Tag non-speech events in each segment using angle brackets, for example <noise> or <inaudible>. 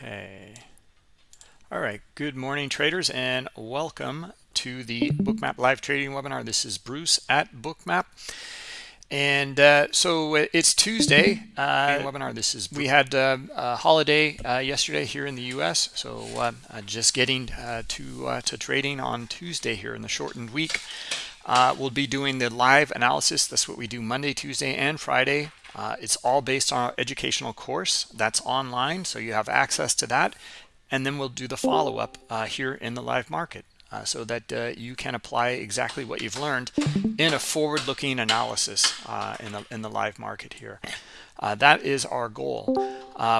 Okay. All right. Good morning, traders, and welcome to the Bookmap live trading webinar. This is Bruce at Bookmap. And uh, so it's Tuesday uh, webinar. This is we had uh, a holiday uh, yesterday here in the U.S. So uh, just getting uh, to to trading on Tuesday here in the shortened week. we'll be doing the live analysis. That's what we do Monday, Tuesday, and Friday uh, it's all based on our educational course that's online, so you have access to that. And then we'll do the follow-up uh, here in the live market uh, so that uh, you can apply exactly what you've learned in a forward-looking analysis uh, in, the, in the live market here. Uh, that is our goal.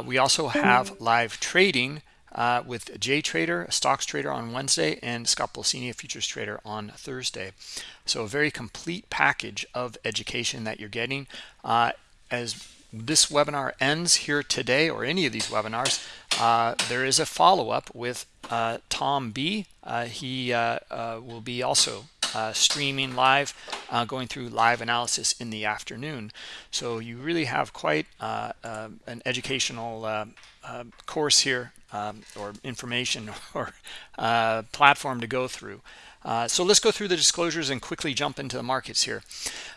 we also have live trading uh, with JTrader, a stocks trader on Wednesday, and Scott Pulcini, a futures trader on Thursday. So a very complete package of education that you're getting. Uh, as this webinar ends here today or any of these webinars uh, there is a follow-up with uh, Tom B. Uh, he uh, uh, will be also uh, streaming live going through live analysis in the afternoon. So you really have quite an educational course here um, or information <laughs> or platform to go through uh, so let's go through the disclosures and quickly jump into the markets here.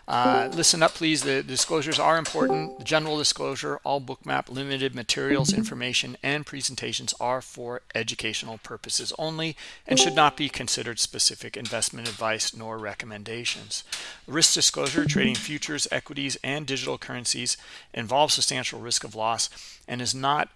Uh, listen up, please. The disclosures are important. The general disclosure, all bookmap limited materials, information, and presentations are for educational purposes only and should not be considered specific investment advice nor recommendations. Risk disclosure, trading futures, equities, and digital currencies involves substantial risk of loss and is not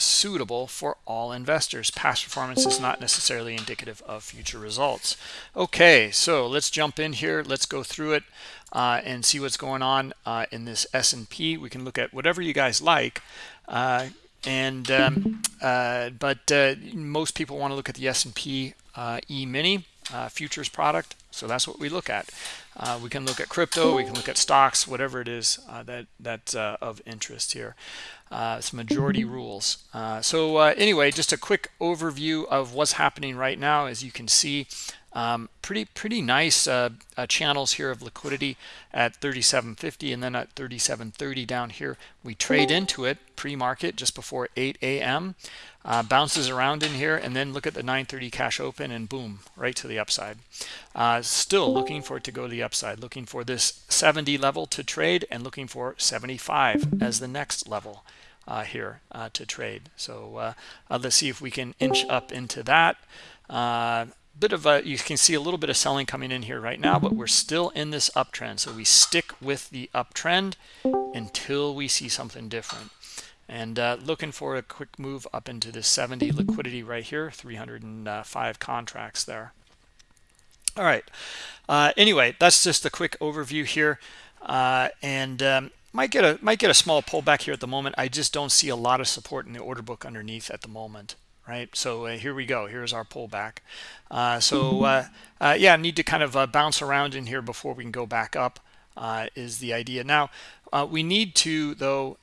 suitable for all investors. Past performance is not necessarily indicative of future results. Okay, so let's jump in here. Let's go through it uh, and see what's going on uh, in this S&P. We can look at whatever you guys like. Uh, and um, uh, But uh, most people want to look at the S&P uh, E-mini futures product. So that's what we look at. We can look at crypto. We can look at stocks, whatever it is that that's of interest here uh, it's majority rules uh, so uh, anyway just a quick overview of what's happening right now as you can see um, pretty pretty nice uh, uh, channels here of liquidity at 37.50 and then at 37.30 down here we trade into it pre-market just before 8 a.m uh, bounces around in here and then look at the 930 cash open and boom right to the upside uh, still looking for it to go to the upside looking for this 70 level to trade and looking for 75 as the next level uh, here uh, to trade. So let's see if we can inch up into that. Uh, bit of a, you can see a little bit of selling coming in here right now, but we're still in this uptrend. So we stick with the uptrend until we see something different. And uh, looking for a quick move up into this 70 liquidity right here, 305 contracts there. All right. Uh, anyway, that's just a quick overview here. Uh, and um, might get a might get a small pullback here at the moment i just don't see a lot of support in the order book underneath at the moment right? So uh, here we go. Here's our pullback. Uh, so uh, uh yeah need to kind of uh, bounce around in here before we can go back up uh, is the idea. Now we need to though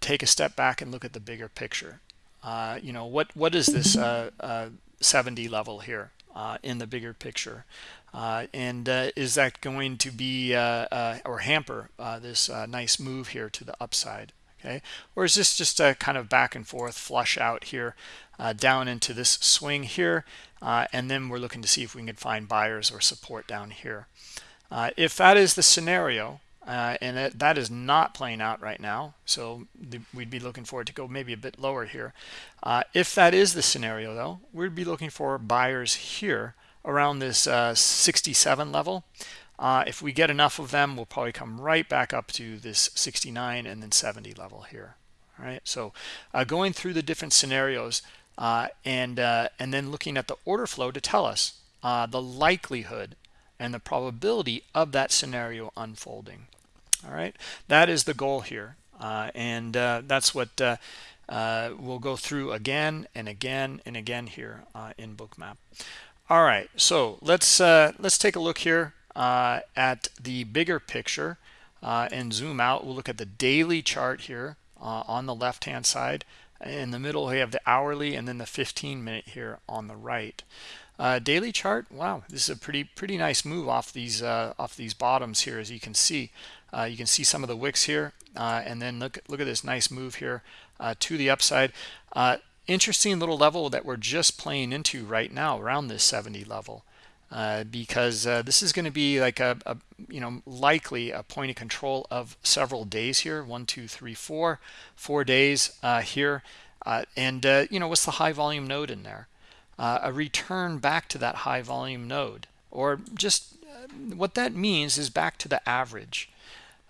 take a step back and look at the bigger picture. You know what what is this 70 level here in the bigger picture? And is that going to be or hamper this nice move here to the upside? Okay, or is this just a kind of back and forth flush out here down into this swing here, and then we're looking to see if we can find buyers or support down here. if that is the scenario, uh, and that, that is not playing out right now so we'd be looking for it to go maybe a bit lower here uh, if that is the scenario though we'd be looking for buyers here around this uh, 67 level. Uh, if we get enough of them, we'll probably come right back up to this 69 and then 70 level here. All right, so uh, going through the different scenarios uh, and uh, and then looking at the order flow to tell us uh, the likelihood and the probability of that scenario unfolding. All right, that is the goal here, and that's what we'll go through again and again and again here in Bookmap. All right, so let's uh, let's take a look here uh, at the bigger picture uh, and zoom out. We'll look at the daily chart here uh, on the left-hand side. In the middle, we have the hourly and then the 15 minute here on the right. uh, daily chart wow this is a pretty pretty nice move off these uh, off these bottoms here as you can see. Uh, you can see some of the wicks here uh, and then look look at this nice move here uh, to the upside. Uh, interesting little level that we're just playing into right now around this 70 level uh, because uh, this is going to be like a, a, you know likely a point of control of several days here one two three four four days uh, here uh, and uh, you know what's the high volume node in there? A return back to that high volume node or just what that means is back to the average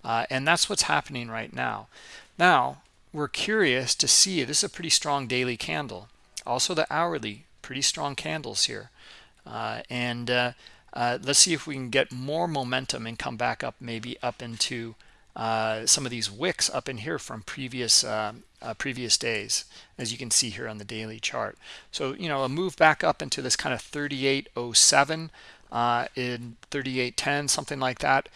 and that's what's happening right now. Now we're curious to see this is a pretty strong daily candle. Also the hourly pretty strong candles here and uh, uh, let's see if we can get more momentum and come back up maybe up into uh, some of these wicks up in here from previous uh, uh, previous days as you can see here on the daily chart. So you know a move back up into this kind of 3807 in 3810 something like that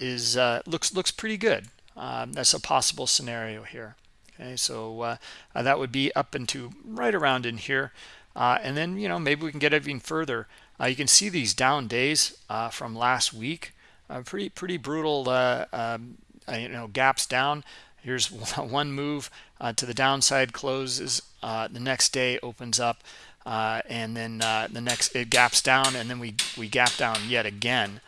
is looks looks pretty good. Um, that's a possible scenario here. Okay so that would be up into right around in here uh, and then, you know, maybe we can get even further. Uh, you can see these down days uh, from last week. Uh, pretty, pretty brutal, uh, um, uh, you know, gaps down. Here's <laughs> one move to the downside closes. the next day opens up. and then the next it gaps down and then we we gap down yet again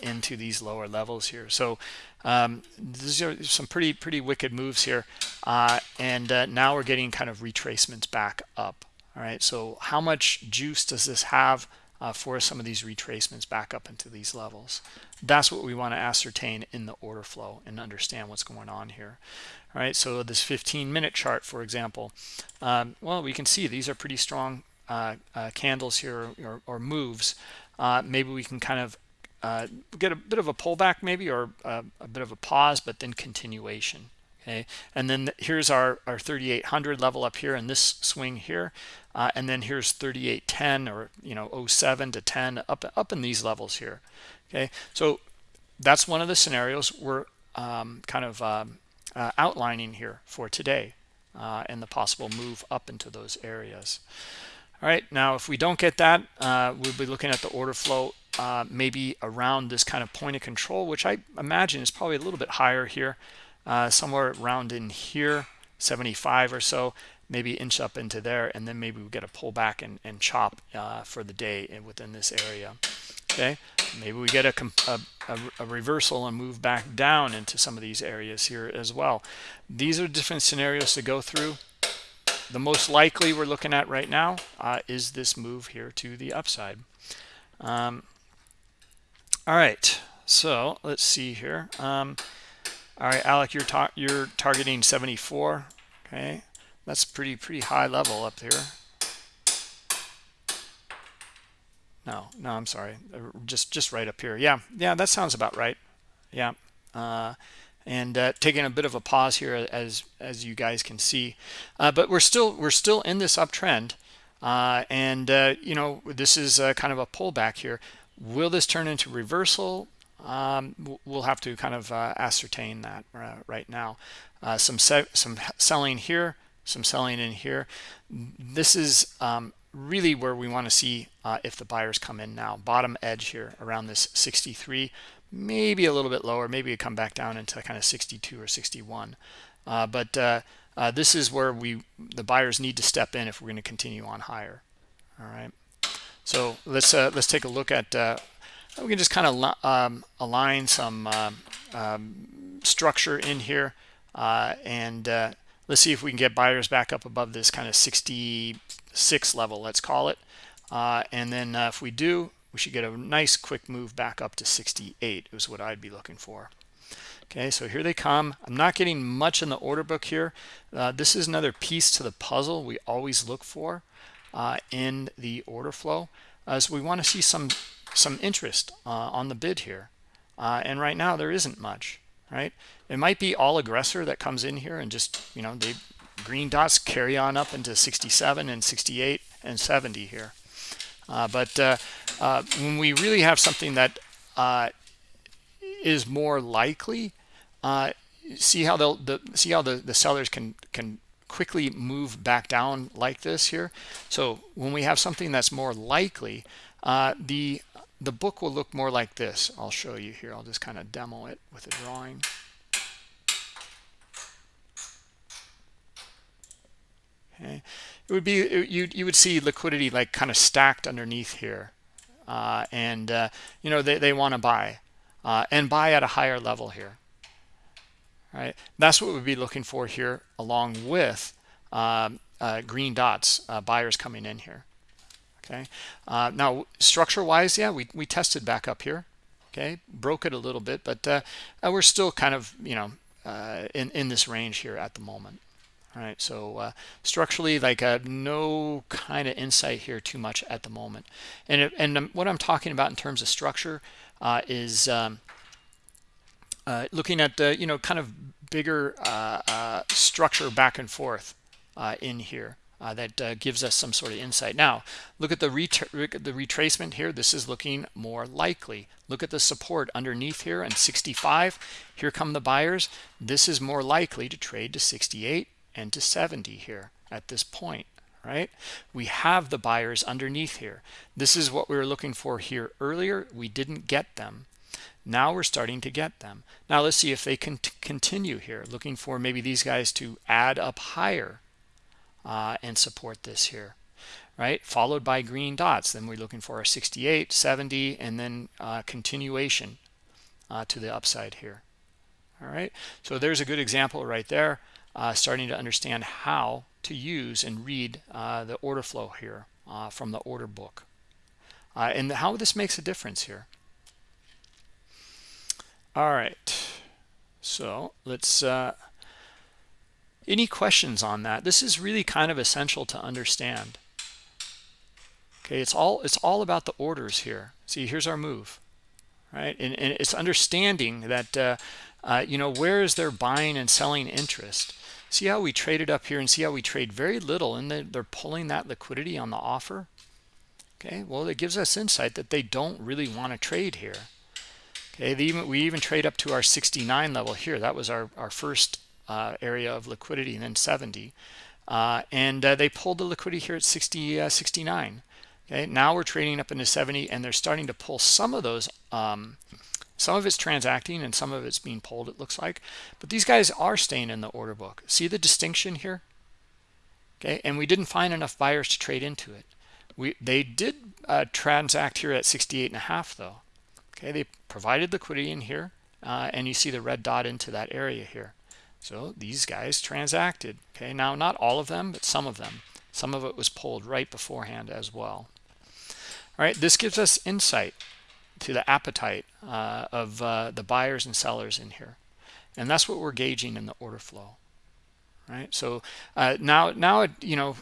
into these lower levels here so um, these are some pretty pretty wicked moves here and now we're getting kind of retracements back up all right so how much juice does this have uh, for some of these retracements back up into these levels? That's what we want to ascertain in the order flow and understand what's going on here. All right so this 15 minute chart for example um, well we can see these are pretty strong uh, uh, candles here or, or moves. Uh, maybe we can kind of uh, get a bit of a pullback maybe or uh, a bit of a pause but then continuation okay? And then here's our our 3800 level up here in this swing here uh, and then here's 3810 or you know 07 to 10 up up in these levels here okay? So that's one of the scenarios we're um, kind of um, uh, outlining here for today uh, and the possible move up into those areas. All right now if we don't get that uh, we'll be looking at the order flow uh, maybe around this kind of point of control which I imagine is probably a little bit higher here uh, somewhere around in here 75 or so maybe inch up into there and then maybe we get a pullback and, and chop uh, for the day within this area okay? Maybe we get a, a, a, reversal and move back down into some of these areas here as well. These are different scenarios to go through. The most likely we're looking at right now uh, is this move here to the upside. Um, all right so let's see here. Um, all right, Alec, you're ta you're targeting 74. Okay, that's pretty pretty high level up here. No, no, I'm sorry. Uh, just just right up here. Yeah, yeah, that sounds about right. Yeah. Uh, and uh, taking a bit of a pause here as as you guys can see uh, but we're still we're still in this uptrend uh, and uh, you know this is kind of a pullback here will this turn into reversal um, we'll have to kind of uh, ascertain that uh, right now. Uh, some some selling here, some selling in here. This is um, really where we want to see uh, if the buyers come in now. Bottom edge here around this 63, maybe a little bit lower. Maybe come back down into kind of 62 or 61. Uh, but uh, this is where we the buyers need to step in if we're going to continue on higher. All right. So let's let's take a look at we can just kind of um, align some uh, um, structure in here uh, and uh, let's see if we can get buyers back up above this kind of 66 level let's call it. Uh, and then uh, if we do we should get a nice quick move back up to 68 is what I'd be looking for. Okay so here they come. I'm not getting much in the order book here. Uh, this is another piece to the puzzle we always look for in the order flow. As we want to see some some interest uh, on the bid here. Uh, and right now there isn't much, right? It might be all aggressor that comes in here and just, you know, they green dots carry on up into 67 and 68 and 70 here. Uh, but uh, uh, when we really have something that uh, is more likely, see how the, see how the, the sellers can can quickly move back down like this here so when we have something that's more likely uh, the the book will look more like this. I'll show you here. I'll just kind of demo it with a drawing. Okay. It would be you you would see liquidity like kind of stacked underneath here. Uh, and uh, you know they, they want to buy uh, and buy at a higher level here. Right? That's what we'd be looking for here along with um, uh, green dots uh, buyers coming in here okay? Uh, now structure wise yeah we, we tested back up here okay? Broke it a little bit but we're still kind of you know in in this range here at the moment all right? So uh, structurally like uh, no kind of insight here too much at the moment. And it, and um, what i'm talking about in terms of structure uh, is um, uh, looking at the you know kind of bigger uh, uh, structure back and forth in here Uh, that uh, gives us some sort of insight. Now look at the the retracement here. This is looking more likely. Look at the support underneath here. And 65 here come the buyers. This is more likely to trade to 68 and to 70 here at this point right? We have the buyers underneath here. This is what we were looking for here earlier. We didn't get them. Now we're starting to get them. Now let's see if they can continue here looking for maybe these guys to add up higher uh, and support this here right? Followed by green dots. Then we're looking for a 68 70 and then uh, continuation uh, to the upside here. All right? So there's a good example right there uh, starting to understand how to use and read uh, the order flow here uh, from the order book. And how this makes a difference here. All right. So let's any questions on that? This is really kind of essential to understand. Okay it's all it's all about the orders here. See here's our move right? And, and it's understanding that uh, uh, you know where is their buying and selling interest? See how we traded up here and see how we trade very little and then they're pulling that liquidity on the offer? Okay well it gives us insight that they don't really want to trade here. Okay even, we even trade up to our 69 level here. That was our our first uh, area of liquidity and then 70 uh, and uh, they pulled the liquidity here at 60 uh, 69 okay now we're trading up into 70 and they're starting to pull some of those um, some of it's transacting and some of it's being pulled, it looks like. But these guys are staying in the order book. See the distinction here? Okay, and we didn't find enough buyers to trade into it. We They did uh, transact here at 68 and a half though. Okay, they provided liquidity in here. Uh, and you see the red dot into that area here. So these guys transacted. Okay, now not all of them, but some of them. Some of it was pulled right beforehand as well. All right, this gives us insight to the appetite uh, of uh, the buyers and sellers in here and that's what we're gauging in the order flow right so uh, now now you know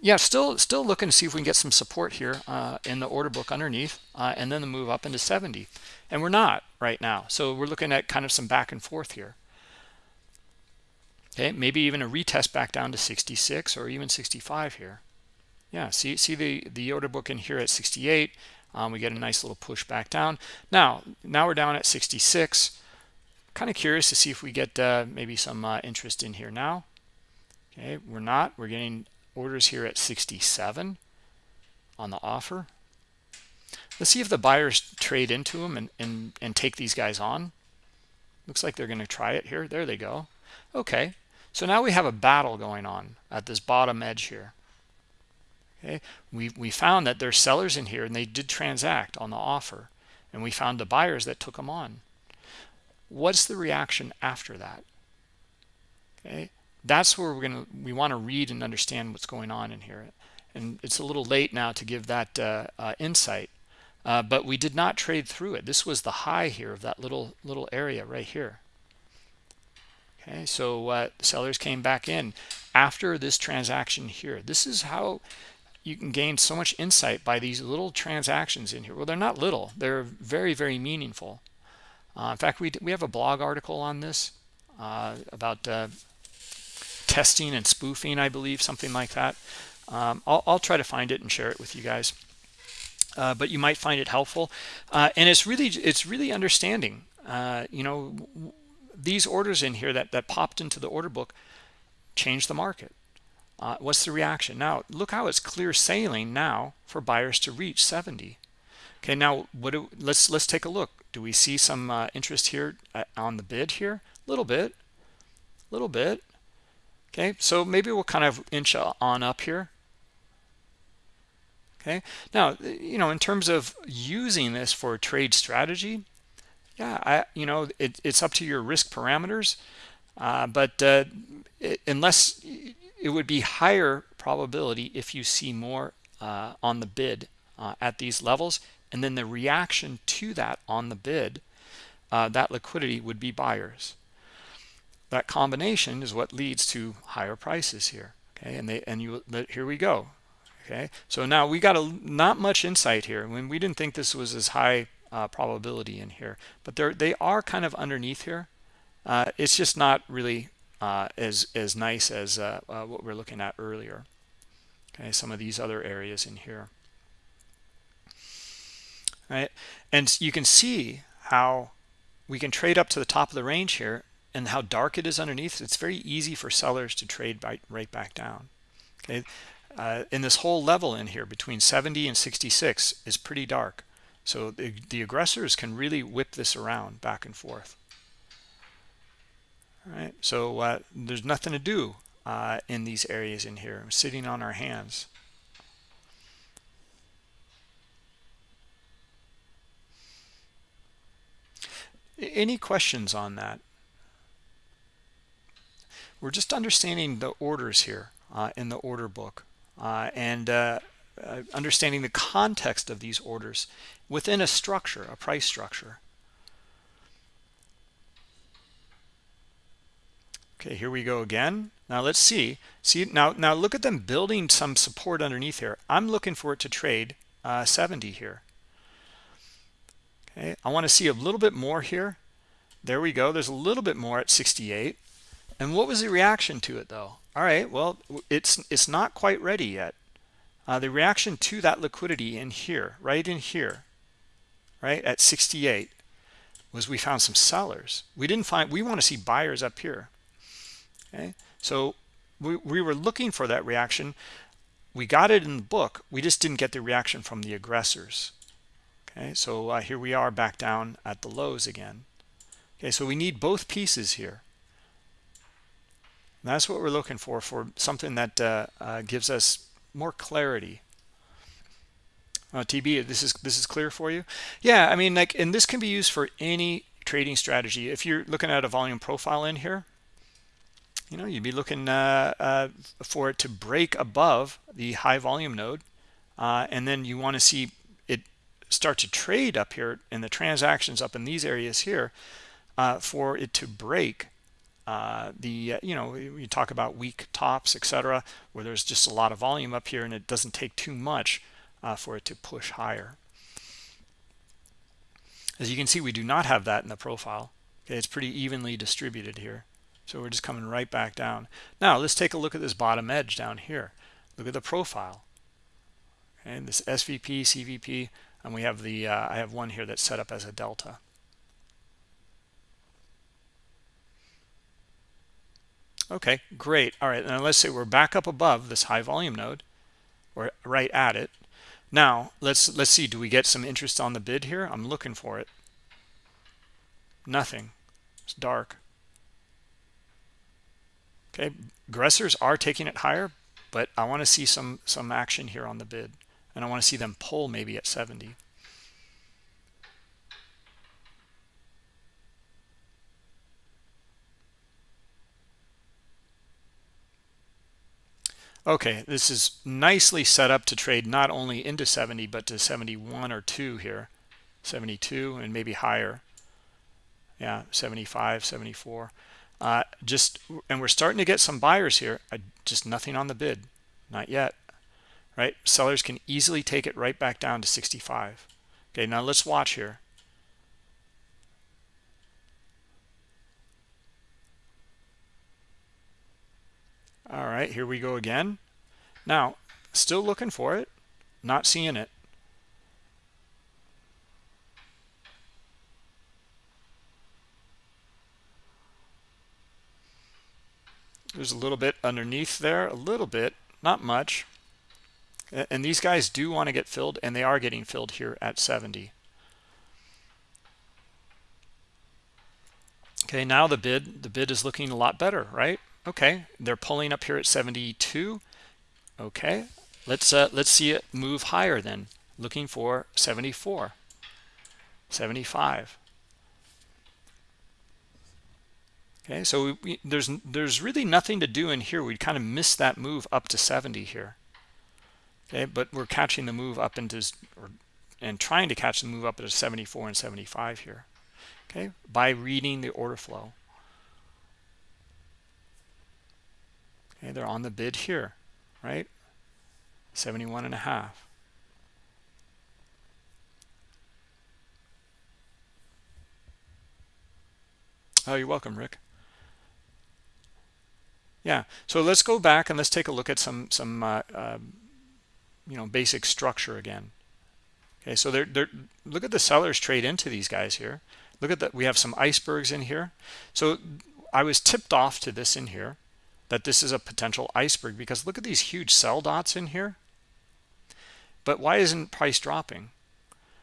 yeah still still looking to see if we can get some support here uh, in the order book underneath uh, and then the move up into 70 and we're not right now so we're looking at kind of some back and forth here okay maybe even a retest back down to 66 or even 65 here. Yeah see see the the order book in here at 68 um, we get a nice little push back down. Now now we're down at 66 kind of curious to see if we get uh, maybe some uh, interest in here now. Okay we're not. We're getting orders here at 67 on the offer. Let's see if the buyers trade into them and and, and take these guys on. Looks like they're going to try it here. There they go. Okay so now we have a battle going on at this bottom edge here. Okay? We we found that there's sellers in here and they did transact on the offer. And we found the buyers that took them on. What's the reaction after that? Okay? That's where we're gonna we want to read and understand what's going on in here. And it's a little late now to give that uh, uh, insight. Uh, but we did not trade through it. This was the high here of that little little area right here okay so uh, sellers came back in. After this transaction here this is how you can gain so much insight by these little transactions in here. Well they're not little. They're very very meaningful. Uh, in fact we, we have a blog article on this uh, about uh, testing and spoofing I believe something like that. Um, I'll, I'll, try to find it and share it with you guys. Uh, but you might find it helpful. Uh, and it's really it's really understanding. You know these orders in here that that popped into the order book change the market. Uh, what's the reaction? Now look how it's clear sailing now for buyers to reach 70 okay now what do let's let's take a look. Do we see some uh, interest here uh, on the bid here? A little bit. A little bit. Okay so maybe we'll kind of inch on up here. Okay now you know in terms of using this for trade strategy yeah i you know it, it's up to your risk parameters uh, but uh, it, unless it would be higher probability if you see more uh, on the bid uh, at these levels and then the reaction to that on the bid uh, that liquidity would be buyers. That combination is what leads to higher prices here okay and they and you here we go okay? So now we got a not much insight here. When we didn't think this was as high uh, probability in here. But they're they are kind of underneath here. Uh, it's just not really uh, as as nice as uh, uh, what we're looking at earlier. Okay some of these other areas in here. Right? And you can see how we can trade up to the top of the range here and how dark it is underneath. It's very easy for sellers to trade by, right back down. Okay? Uh, in this whole level in here between 70 and 66 is pretty dark so the, the aggressors can really whip this around back and forth. All right so uh, there's nothing to do uh, in these areas in here. I'm sitting on our hands. Any questions on that? We're just understanding the orders here uh, in the order book uh, and uh, understanding the context of these orders within a structure a price structure. Okay here we go again. Now let's see. See now now look at them building some support underneath here. I'm looking for it to trade uh, 70 here. Okay i want to see a little bit more here. There we go. There's a little bit more at 68 and what was the reaction to it though? All right well it's it's not quite ready yet uh, the reaction to that liquidity in here right in here right at 68 was we found some sellers. We didn't find we want to see buyers up here okay? So we, we were looking for that reaction. We got it in the book we just didn't get the reaction from the aggressors okay? So uh, here we are back down at the lows again okay? So we need both pieces here. And that's what we're looking for for something that uh, uh, gives us more clarity. Uh, TB this is this is clear for you? Yeah I mean like and this can be used for any trading strategy. If you're looking at a volume profile in here you know you'd be looking uh, uh, for it to break above the high volume node uh, and then you want to see it start to trade up here in the transactions up in these areas here uh, for it to break uh, the uh, you know you talk about weak tops etc where there's just a lot of volume up here and it doesn't take too much for it to push higher as you can see we do not have that in the profile okay it's pretty evenly distributed here so we're just coming right back down. Now let's take a look at this bottom edge down here. Look at the profile. And this SVP, CVP, and we have the, uh, I have one here that's set up as a delta. Okay, great. All right, now let's say we're back up above this high volume node. We're right at it. Now, let's let's see, do we get some interest on the bid here? I'm looking for it. Nothing. It's dark. Okay, aggressors are taking it higher, but I want to see some some action here on the bid, and I want to see them pull maybe at 70. Okay, this is nicely set up to trade not only into 70, but to 71 or 2 here, 72 and maybe higher. Yeah, 75, 74 uh, just and we're starting to get some buyers here. Uh, just nothing on the bid. Not yet right? Sellers can easily take it right back down to 65 okay now let's watch here all right here we go again. Now still looking for it not seeing it. There's a little bit underneath there a little bit not much. And these guys do want to get filled and they are getting filled here at 70 okay now the bid the bid is looking a lot better right okay they're pulling up here at 72 okay let's uh, let's see it move higher then. Looking for 74 75 okay so we, there's there's really nothing to do in here. We kind of missed that move up to 70 here. Okay but we're catching the move up into or, and trying to catch the move up to 74 and 75 here. Okay by reading the order flow okay they're on the bid here right? 71 and a half. Oh you're welcome rick. Yeah so let's go back and let's take a look at some some uh, uh, you know basic structure again. Okay so they're, they're look at the sellers trade into these guys here. Look at that we have some icebergs in here. So i was tipped off to this in here that this is a potential iceberg because look at these huge sell dots in here. But why isn't price dropping?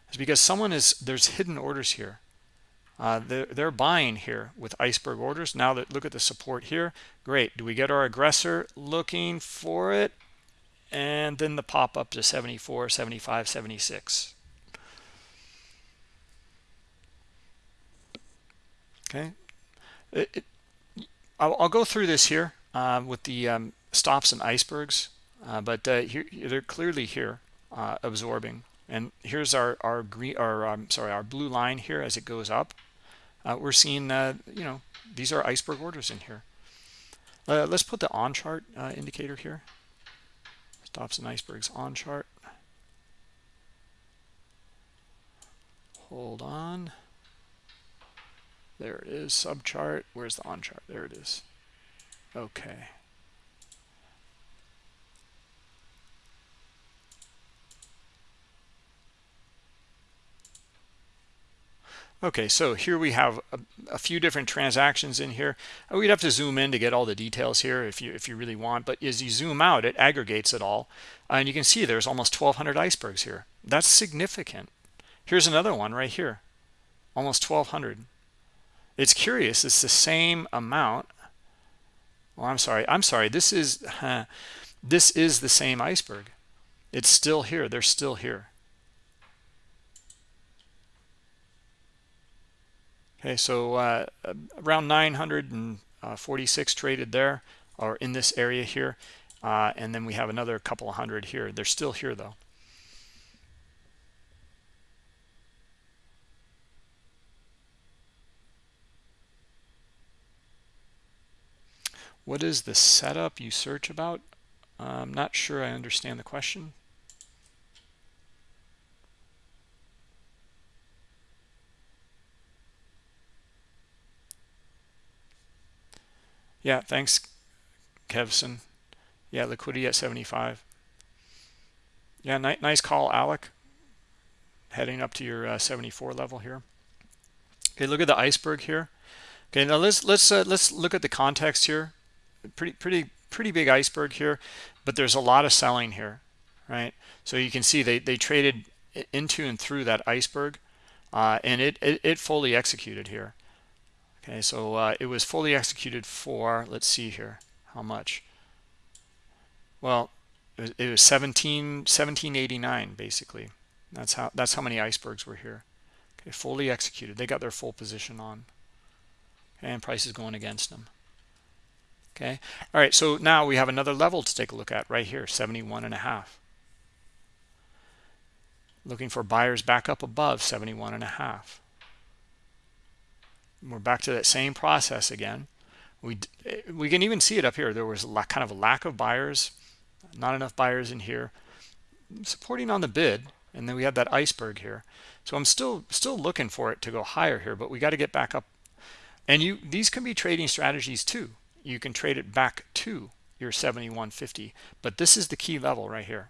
It's because someone is there's hidden orders here. Uh, they're, they're buying here with iceberg orders. Now that look at the support here. Great. Do we get our aggressor looking for it? And then the pop up to 74 75 76 okay. It, it, I'll, I'll, go through this here uh, with the um, stops and icebergs uh, but uh, here they're clearly here uh, absorbing. And here's our our green or um, sorry our blue line here as it goes up. Uh, we're seeing you know these are iceberg orders in here. Let's put the on chart indicator here. Stops and icebergs on chart. Hold on. There it is sub chart where's the on chart? There it is okay Okay, so here we have a, a, few different transactions in here. Uh, we'd have to zoom in to get all the details here if you if you really want. But as you zoom out, it aggregates it all, uh, and you can see there's almost 1,200 icebergs here. That's significant. Here's another one right here, almost 1,200. It's curious. It's the same amount. Well, I'm sorry. I'm sorry. This is uh, this is the same iceberg. It's still here. They're still here. Okay, so uh, around 946 traded there or in this area here. Uh, and then we have another couple of hundred here. They're still here though. What is the setup you search about? I'm not sure I understand the question. Yeah, thanks, Kevson. Yeah, liquidity at 75. Yeah, ni nice call, Alec. Heading up to your uh, 74 level here. Okay, look at the iceberg here. Okay, now let's let's uh, let's look at the context here. Pretty pretty pretty big iceberg here, but there's a lot of selling here, right? So you can see they they traded into and through that iceberg, uh, and it, it it fully executed here. Okay, so uh, it was fully executed for, let's see here, how much? Well, it was, it was 17, 1789 basically. That's how that's how many icebergs were here. Okay, fully executed. They got their full position on. And price is going against them. Okay, all right. So now we have another level to take a look at right here, 71 and a half. Looking for buyers back up above 71 and a half. We're back to that same process again. We eh, we can even see it up here. There was a kind of a lack of buyers not enough buyers in here. Supporting on the bid and then we have that iceberg here. So i'm still still looking for it to go higher here but we got to get back up. And you these can be trading strategies too you can trade it back to your 7150 but this is the key level right here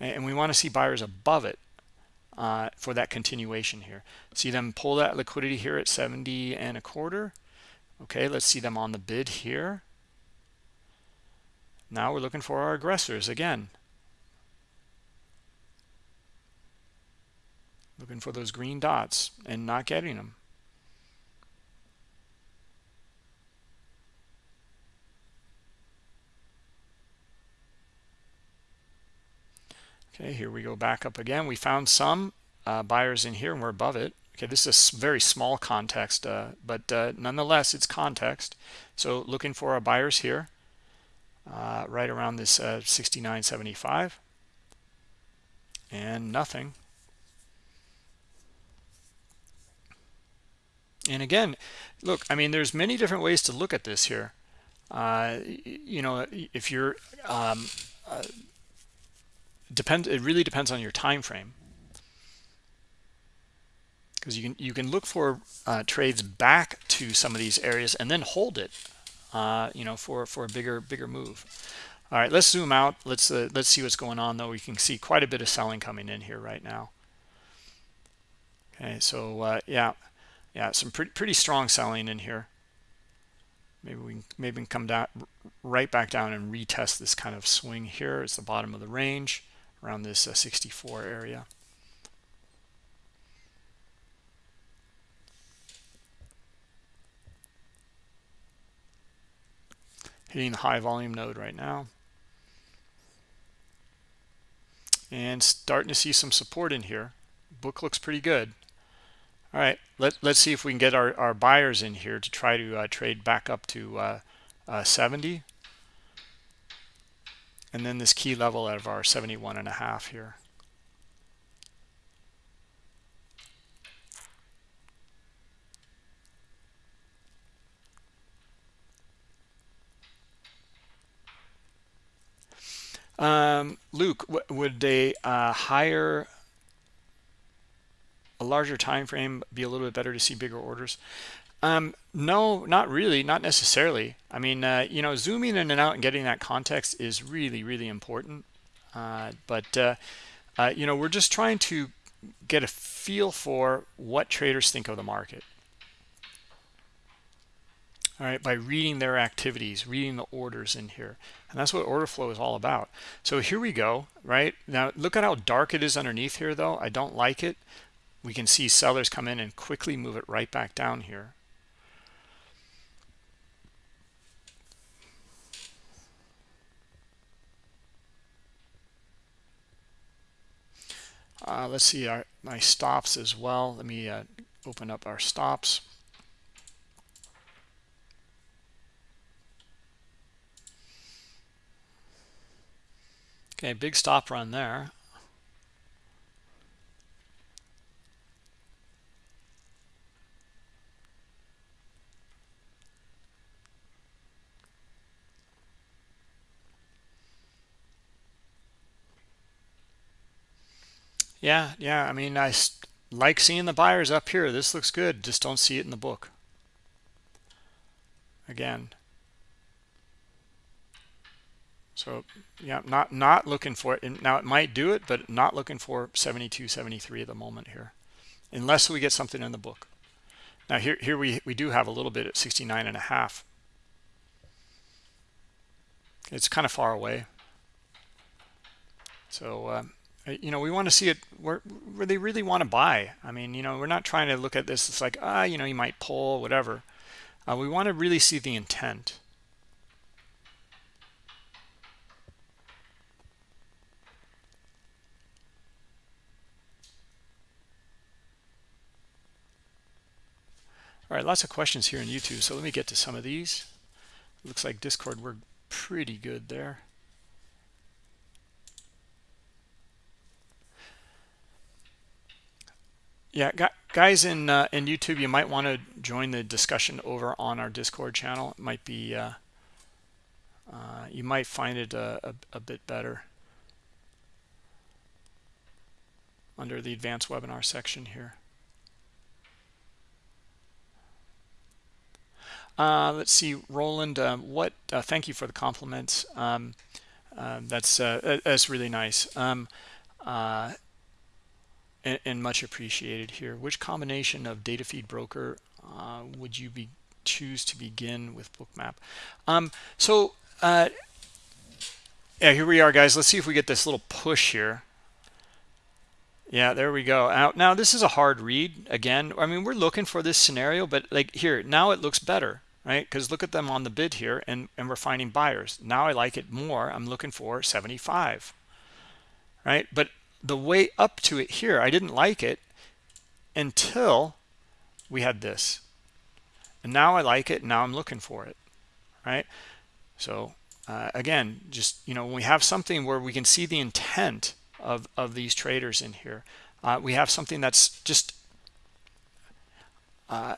and we want to see buyers above it uh, for that continuation here. See them pull that liquidity here at 70 and a quarter. Okay, let's see them on the bid here. Now we're looking for our aggressors again. Looking for those green dots and not getting them. Okay, here we go back up again. We found some uh, buyers in here and we're above it. Okay, this is a very small context, uh, but uh, nonetheless, it's context. So looking for our buyers here, uh, right around this uh, 69.75, and nothing. And again, look, I mean, there's many different ways to look at this here. Uh, you know, if you're um, depends, it really depends on your time frame because you can you can look for uh, trades back to some of these areas and then hold it uh, you know for for a bigger bigger move. All right let's zoom out. Let's uh, let's see what's going on though. We can see quite a bit of selling coming in here right now. Okay so uh, yeah yeah some pretty pretty strong selling in here. Maybe we can maybe we can come down right back down and retest this kind of swing here. It's the bottom of the range around this uh, 64 area. Hitting the high volume node right now. And starting to see some support in here. Book looks pretty good. All right let, let's see if we can get our, our buyers in here to try to uh, trade back up to uh, uh, 70 and then this key level of our 71 and a half here Um, Luke, would a uh, higher, a larger time frame be a little bit better to see bigger orders? Um, no, not really, not necessarily. I mean, uh, you know, zooming in and out and getting that context is really, really important. Uh, but, uh, uh, you know, we're just trying to get a feel for what traders think of the market all right, by reading their activities, reading the orders in here. And that's what order flow is all about. So here we go, right? Now, look at how dark it is underneath here, though. I don't like it. We can see sellers come in and quickly move it right back down here. Uh, let's see our, my stops as well. Let me uh, open up our stops. Okay, big stop run there. Yeah, yeah. I mean, I like seeing the buyers up here. This looks good. Just don't see it in the book. Again, so yeah, not not looking for it. Now it might do it, but not looking for 72, 73 at the moment here, unless we get something in the book. Now here here we we do have a little bit at 69 and a half. It's kind of far away. So uh, you know we want to see it where where they really want to buy. I mean you know we're not trying to look at this. It's like ah you know you might pull whatever. Uh, we want to really see the intent. All right, lots of questions here on YouTube. So let me get to some of these. Looks like Discord, we're pretty good there. Yeah, guys in uh, in YouTube, you might want to join the discussion over on our Discord channel. It might be, uh, uh, you might find it a, a, a bit better under the advanced webinar section here. Uh, let's see, Roland. Uh, what? Uh, thank you for the compliments. Um, uh, that's uh, that's really nice. Um, uh, and, and, much appreciated here. Which combination of data feed broker would you be choose to begin with bookmap? Um so uh yeah here we are guys. Let's see if we get this little push here. Yeah there we go. Out. Now this is a hard read again. I mean we're looking for this scenario but like here now it looks better right? Because look at them on the bid here and and we're finding buyers. Now i like it more. I'm looking for 75 right? But the way up to it here i didn't like it until we had this. And now i like it now i'm looking for it right? So uh, again just you know when we have something where we can see the intent of of these traders in here uh, we have something that's just uh,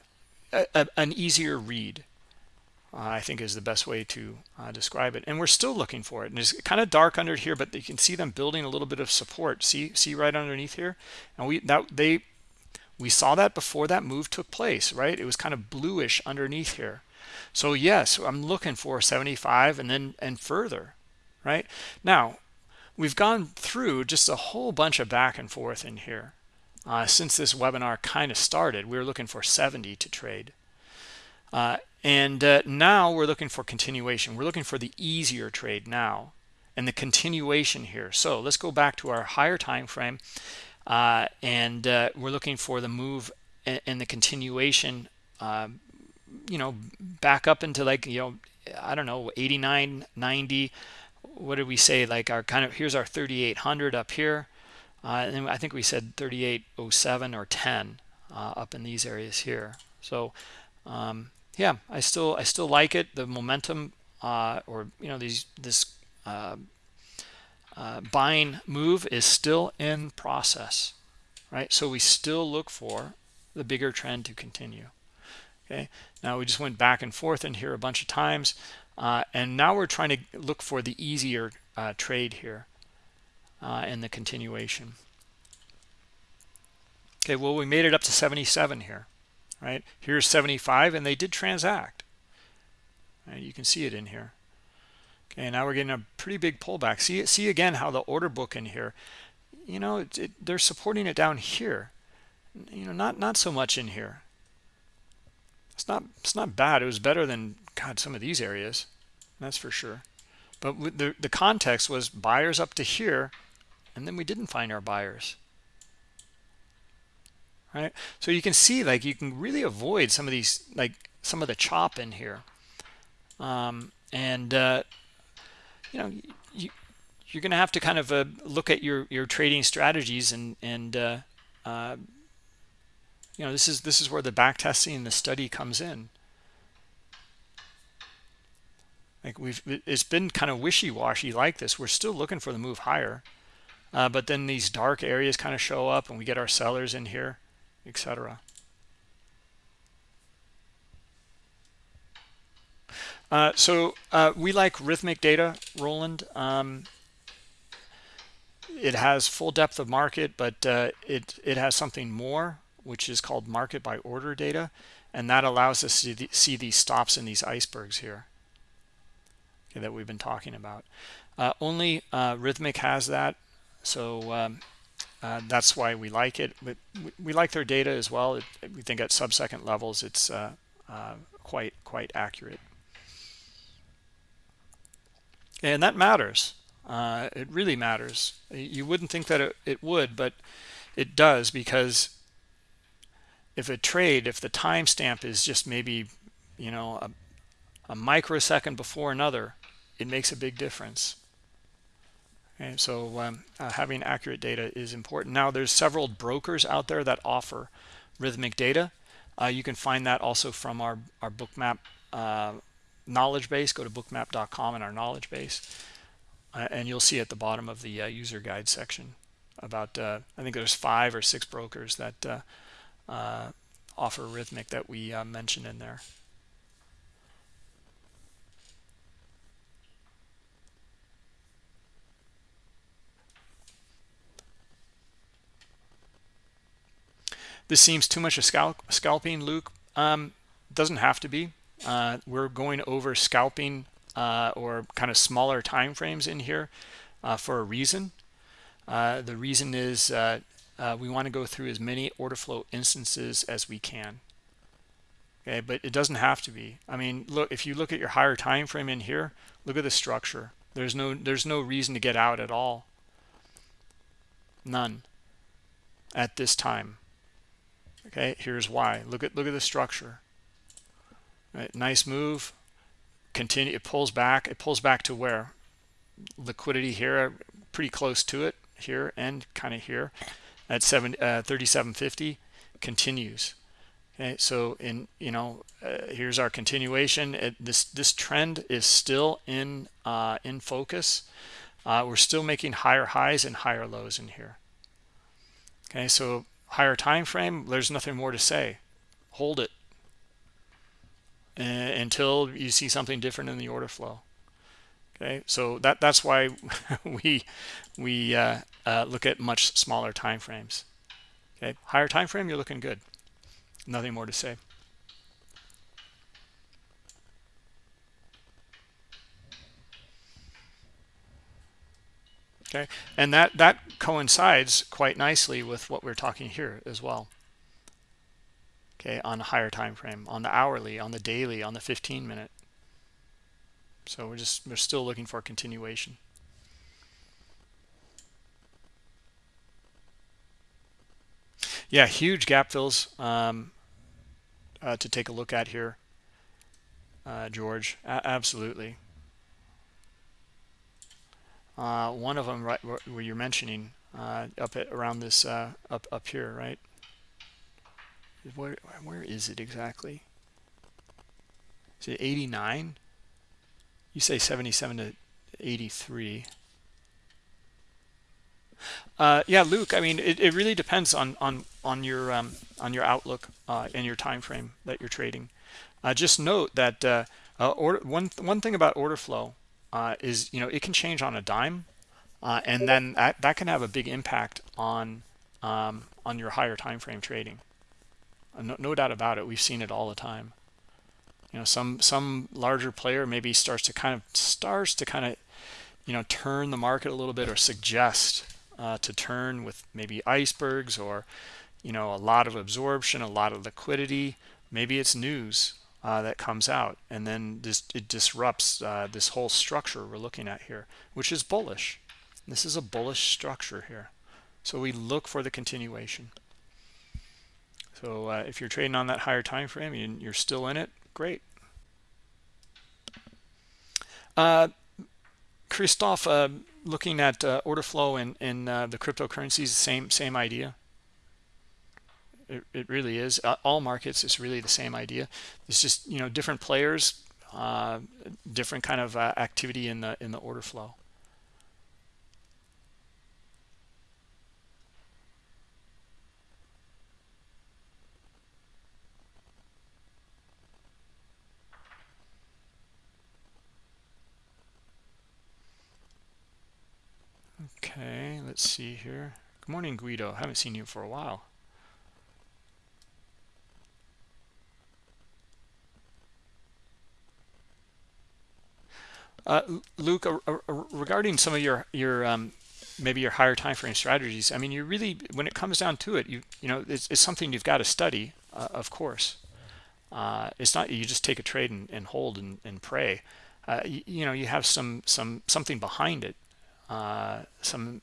a, a, an easier read I think is the best way to uh, describe it. And we're still looking for it. And it's kind of dark under here, but you can see them building a little bit of support. See, see right underneath here. And we that they we saw that before that move took place, right? It was kind of bluish underneath here. So yes, I'm looking for 75 and then and further, right? Now we've gone through just a whole bunch of back and forth in here. Uh, since this webinar kind of started, we were looking for 70 to trade. Uh, and uh, now we're looking for continuation. We're looking for the easier trade now and the continuation here. So let's go back to our higher time frame. Uh, and uh, we're looking for the move and, the continuation, um, you know, back up into like, you know, I don't know, 89, 90. What did we say? Like our kind of, here's our 3,800 up here. Uh, and I think we said 3807 or 10 uh, up in these areas here. So, um, yeah, I still I still like it. The momentum uh, or you know these this uh, uh, buying move is still in process, right? So we still look for the bigger trend to continue. Okay, now we just went back and forth in here a bunch of times, uh, and now we're trying to look for the easier uh, trade here uh, in the continuation. Okay, well we made it up to 77 here right? Here's 75, and they did transact. Right? You can see it in here. Okay, now we're getting a pretty big pullback. See, see again how the order book in here, you know, it, it, they're supporting it down here. You know, not not so much in here. It's not it's not bad. It was better than God some of these areas, that's for sure. But the the context was buyers up to here, and then we didn't find our buyers right? So you can see like you can really avoid some of these like some of the chop in here. Um, and uh, you know you you're gonna have to kind of uh, look at your your trading strategies and and uh, uh you know this is this is where the back testing and the study comes in. Like we've it's been kind of wishy-washy like this. We're still looking for the move higher uh, but then these dark areas kind of show up and we get our sellers in here etc. Uh, so uh, we like Rithmic data, Roland. Um, it has full depth of market, but uh, it, it has something more, which is called market by order data. And that allows us to see these stops in these icebergs here okay, that we've been talking about. Uh, only uh, Rithmic has that. So um, uh, that's why we like it. But we like their data as well. It, we think at sub-second levels, it's uh, uh, quite quite accurate, and that matters. Uh, it really matters. You wouldn't think that it, it would, but it does because if a trade, if the timestamp is just maybe, you know, a, a microsecond before another, it makes a big difference. Okay, so um, uh, having accurate data is important. Now, there's several brokers out there that offer Rithmic data. Uh, you can find that also from our, our bookmap uh, knowledge base. Go to bookmap.com and our knowledge base. Uh, and you'll see at the bottom of the uh, user guide section about, uh, I think there's five or six brokers that offer Rithmic that we mentioned in there. This seems too much a scalp, scalping, Luke. Um, doesn't have to be. Uh, we're going over scalping uh, or kind of smaller time frames in here uh, for a reason. Uh, the reason is uh, uh, we want to go through as many order flow instances as we can. okay but it doesn't have to be i mean look if you look at your higher time frame in here look at the structure there's no there's no reason to get out at all none at this time okay here's why. Look at look at the structure. Right nice move. Continue it pulls back it pulls back to where? Liquidity here pretty close to it here and kind of here at 7 uh, 3750 continues. Okay so in you know uh, here's our continuation. It, this this trend is still in uh, in focus. Uh, we're still making higher highs and higher lows in here. Okay so higher time frame there's nothing more to say. Hold it. Uh, until you see something different in the order flow. Okay so that that's why <laughs> we we uh, uh, look at much smaller time frames. Okay higher time frame you're looking good. Nothing more to say okay? And that that coincides quite nicely with what we're talking here as well. Okay on a higher time frame on the hourly on the daily on the 15 minute. So we're just we're still looking for continuation. Yeah huge gap fills um, uh, to take a look at here uh, george. A absolutely uh, one of them right where you're mentioning uh, up at around this uh, up up here right? Where where is it exactly? Is it 89 you say 77 to 83 uh, yeah luke i mean it, it really depends on on on your um, on your outlook uh, and your time frame that you're trading. Uh, just note that order, one one thing about order flow uh, is you know it can change on a dime and then that, that can have a big impact on um, on your higher time frame trading no, no doubt about it. We've seen it all the time. You know some some larger player maybe starts to kind of starts to kind of you know turn the market a little bit or suggest uh, to turn with maybe icebergs or you know a lot of absorption a lot of liquidity. Maybe it's news uh, that comes out and then this it disrupts uh, this whole structure we're looking at here which is bullish this is a bullish structure here so we look for the continuation so uh, if you're trading on that higher time frame and you're still in it, great. Uh, Christoph, uh, looking at order flow and in, in the cryptocurrencies, same same idea. It, it really is. Uh, all markets is really the same idea. It's just you know different players, uh, different kind of activity in the in the order flow. Okay, let's see here. Good morning, Guido. Haven't seen you for a while. Uh, Luke, uh, uh, regarding some of your your um, maybe your higher time frame strategies, I mean, you really when it comes down to it, you you know, it's, it's something you've got to study, uh, of course. Uh, it's not you just take a trade and, and hold and, and pray. Uh, you, you, know, you have some some something behind it some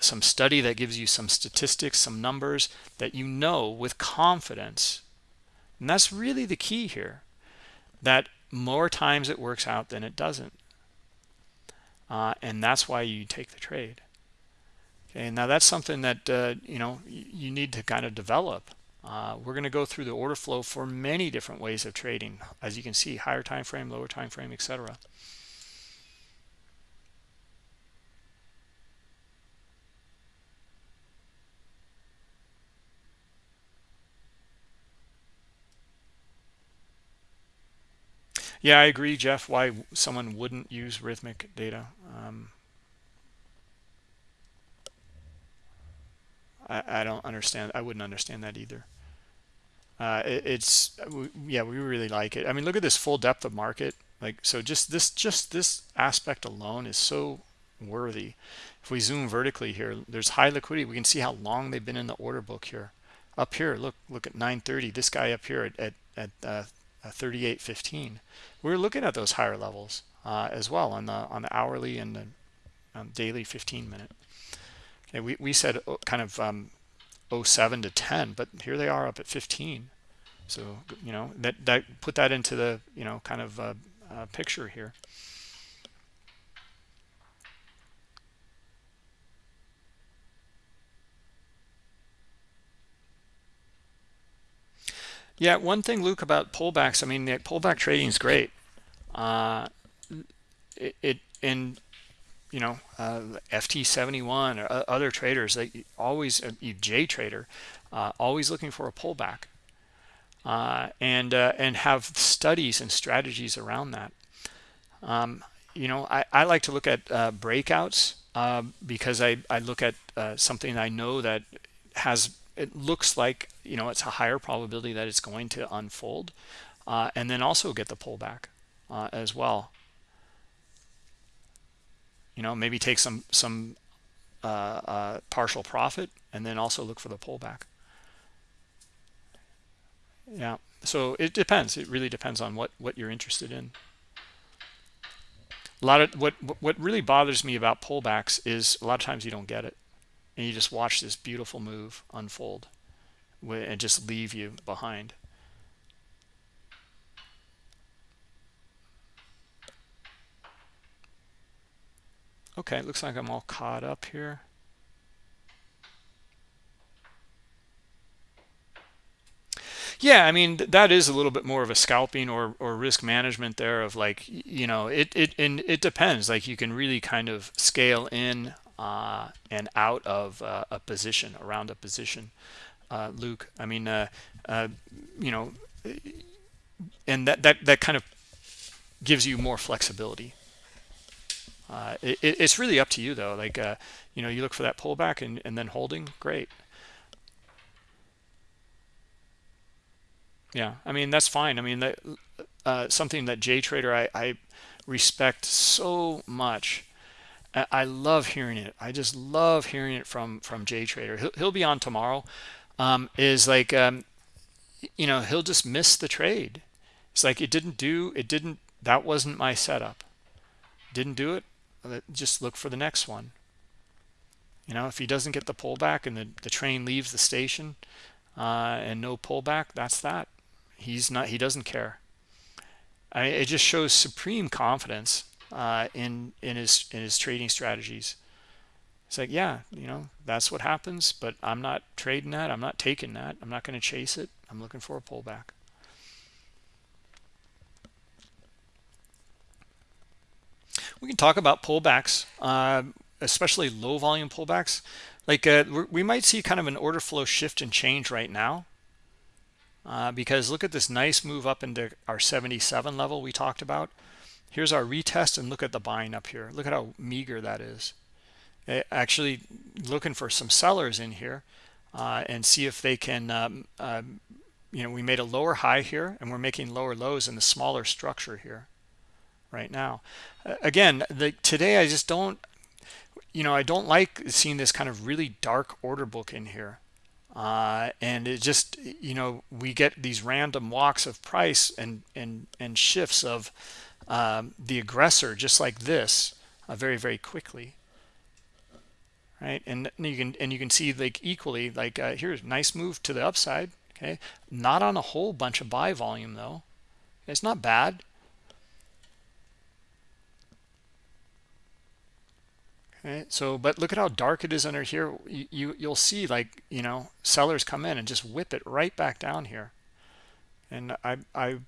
some study that gives you some statistics, some numbers that you know with confidence. And that's really the key here, that more times it works out than it doesn't. Uh, and that's why you take the trade. Okay, now that's something that, uh, you know, you need to kind of develop. Uh, we're going to go through the order flow for many different ways of trading. As you can see, higher time frame, lower time frame, etc. Yeah, I agree, Jeff, why someone wouldn't use Rithmic data. Um, I, I don't understand. I wouldn't understand that either. Uh, it, it's, yeah, we really like it. I mean, look at this full depth of market. Like, so just this, just this aspect alone is so worthy. If we zoom vertically here, there's high liquidity. We can see how long they've been in the order book here up here look look at 930 this guy up here at at, at uh, 38.15 we're looking at those higher levels uh, as well on the on the hourly and the um, daily 15 minute. Okay we, we said oh, kind of um, 07 to 10 but here they are up at 15 so you know that that put that into the you know kind of uh, uh, picture here Yeah, one thing, Luke, about pullbacks. I mean, the pullback trading is great. Uh, it, it in you know uh, FT71 or other traders that always uh, J trader uh, always looking for a pullback uh, and uh, and have studies and strategies around that. Um, you know, I, I like to look at breakouts because I, I look at something I know that has it looks like you know it's a higher probability that it's going to unfold uh, and then also get the pullback uh, as well. You know maybe take some some uh, uh partial profit and then also look for the pullback. Yeah so it depends. It really depends on what what you're interested in. A lot of what what really bothers me about pullbacks is a lot of times you don't get it and you just watch this beautiful move unfold and just leave you behind. Okay it looks like i'm all caught up here. Yeah i mean that is a little bit more of a scalping or or risk management there of like you know it it and it depends like you can really kind of scale in uh, and out of uh, a position around a position uh, luke i mean uh, uh, you know and that that that kind of gives you more flexibility uh, it, it's really up to you though like you know you look for that pullback and, and then holding great yeah i mean that's fine i mean that something that j trader I, I respect so much I love hearing it. I just love hearing it from from Jay Trader. He'll, he'll be on tomorrow. Um, is like um, you know he'll just miss the trade. It's like it didn't do it didn't that wasn't my setup. Didn't do it. Just look for the next one. You know if he doesn't get the pullback and the the train leaves the station uh, and no pullback, that's that. He's not. He doesn't care. I, it just shows supreme confidence uh, in in his in his trading strategies. It's like, yeah, you know, that's what happens, but I'm not trading that. I'm not taking that. I'm not going to chase it. I'm looking for a pullback. We can talk about pullbacks, uh, especially low volume pullbacks. Like uh, we might see kind of an order flow shift and change right now. Uh, because look at this nice move up into our 77 level we talked about here's our retest and look at the buying up here look at how meager that is actually looking for some sellers in here uh, and see if they can um, uh, you know we made a lower high here and we're making lower lows in the smaller structure here right now. Uh, again the today i just don't you know i don't like seeing this kind of really dark order book in here uh, and it just you know we get these random walks of price and and and shifts of um, the aggressor just like this uh, very very quickly right? And you can and you can see like equally like uh, here's nice move to the upside okay? Not on a whole bunch of buy volume though. It's not bad. Okay so but look at how dark it is under here. You, you you'll see like you know sellers come in and just whip it right back down here. And i i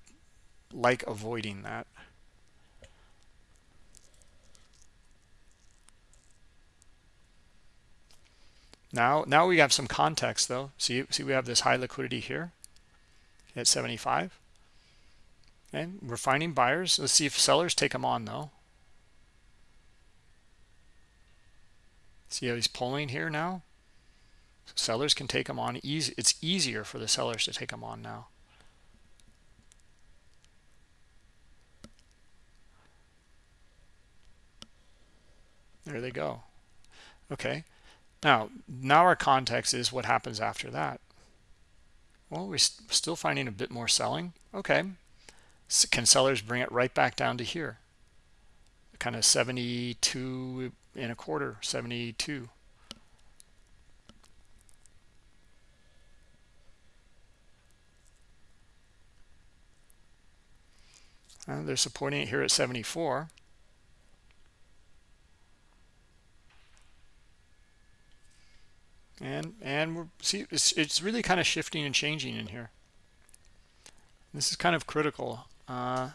like avoiding that Now, now we have some context though. See, see, we have this high liquidity here at 75. Okay, we're finding buyers. Let's see if sellers take them on though. See how he's pulling here now? So sellers can take them on easy. It's easier for the sellers to take them on now. There they go. Okay. Now, now our context is what happens after that. well we're still finding a bit more selling. Okay. Can sellers bring it right back down to here? Kind of 72 and a quarter 72 uh, they're supporting it here at 74 and and we're see it's, it's really kind of shifting and changing in here. This is kind of critical uh,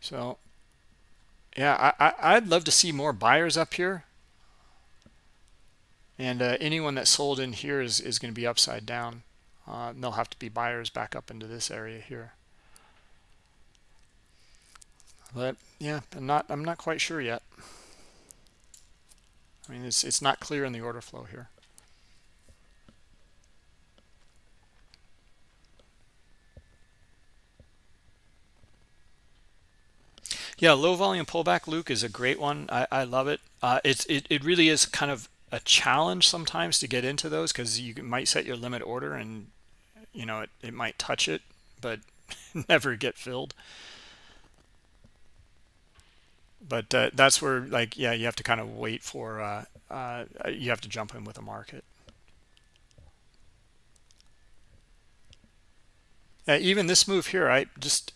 so yeah I, I i'd love to see more buyers up here. And uh, anyone that sold in here is is going to be upside down. Uh, they'll have to be buyers back up into this area here. But yeah i'm not i'm not quite sure yet I mean, it's, it's not clear in the order flow here. Yeah, low volume pullback, Luke, is a great one. I, I love it. Uh, it's it, it really is kind of a challenge sometimes to get into those because you might set your limit order and you know it, it might touch it, but <laughs> never get filled but uh, that's where like yeah you have to kind of wait for uh, uh, you have to jump in with a market. Yeah, even this move here I just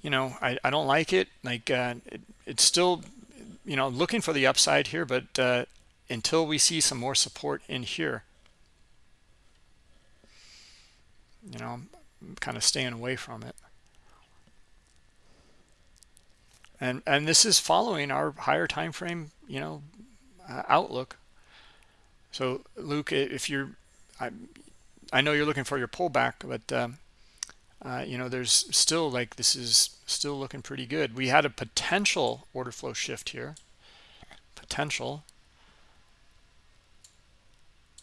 you know I, I don't like it. Like uh, it, it's still you know looking for the upside here but uh, until we see some more support in here you know I'm kind of staying away from it and and this is following our higher time frame you know uh, outlook. So luke if you're i i know you're looking for your pullback but um, uh, you know there's still like this is still looking pretty good. We had a potential order flow shift here. Potential.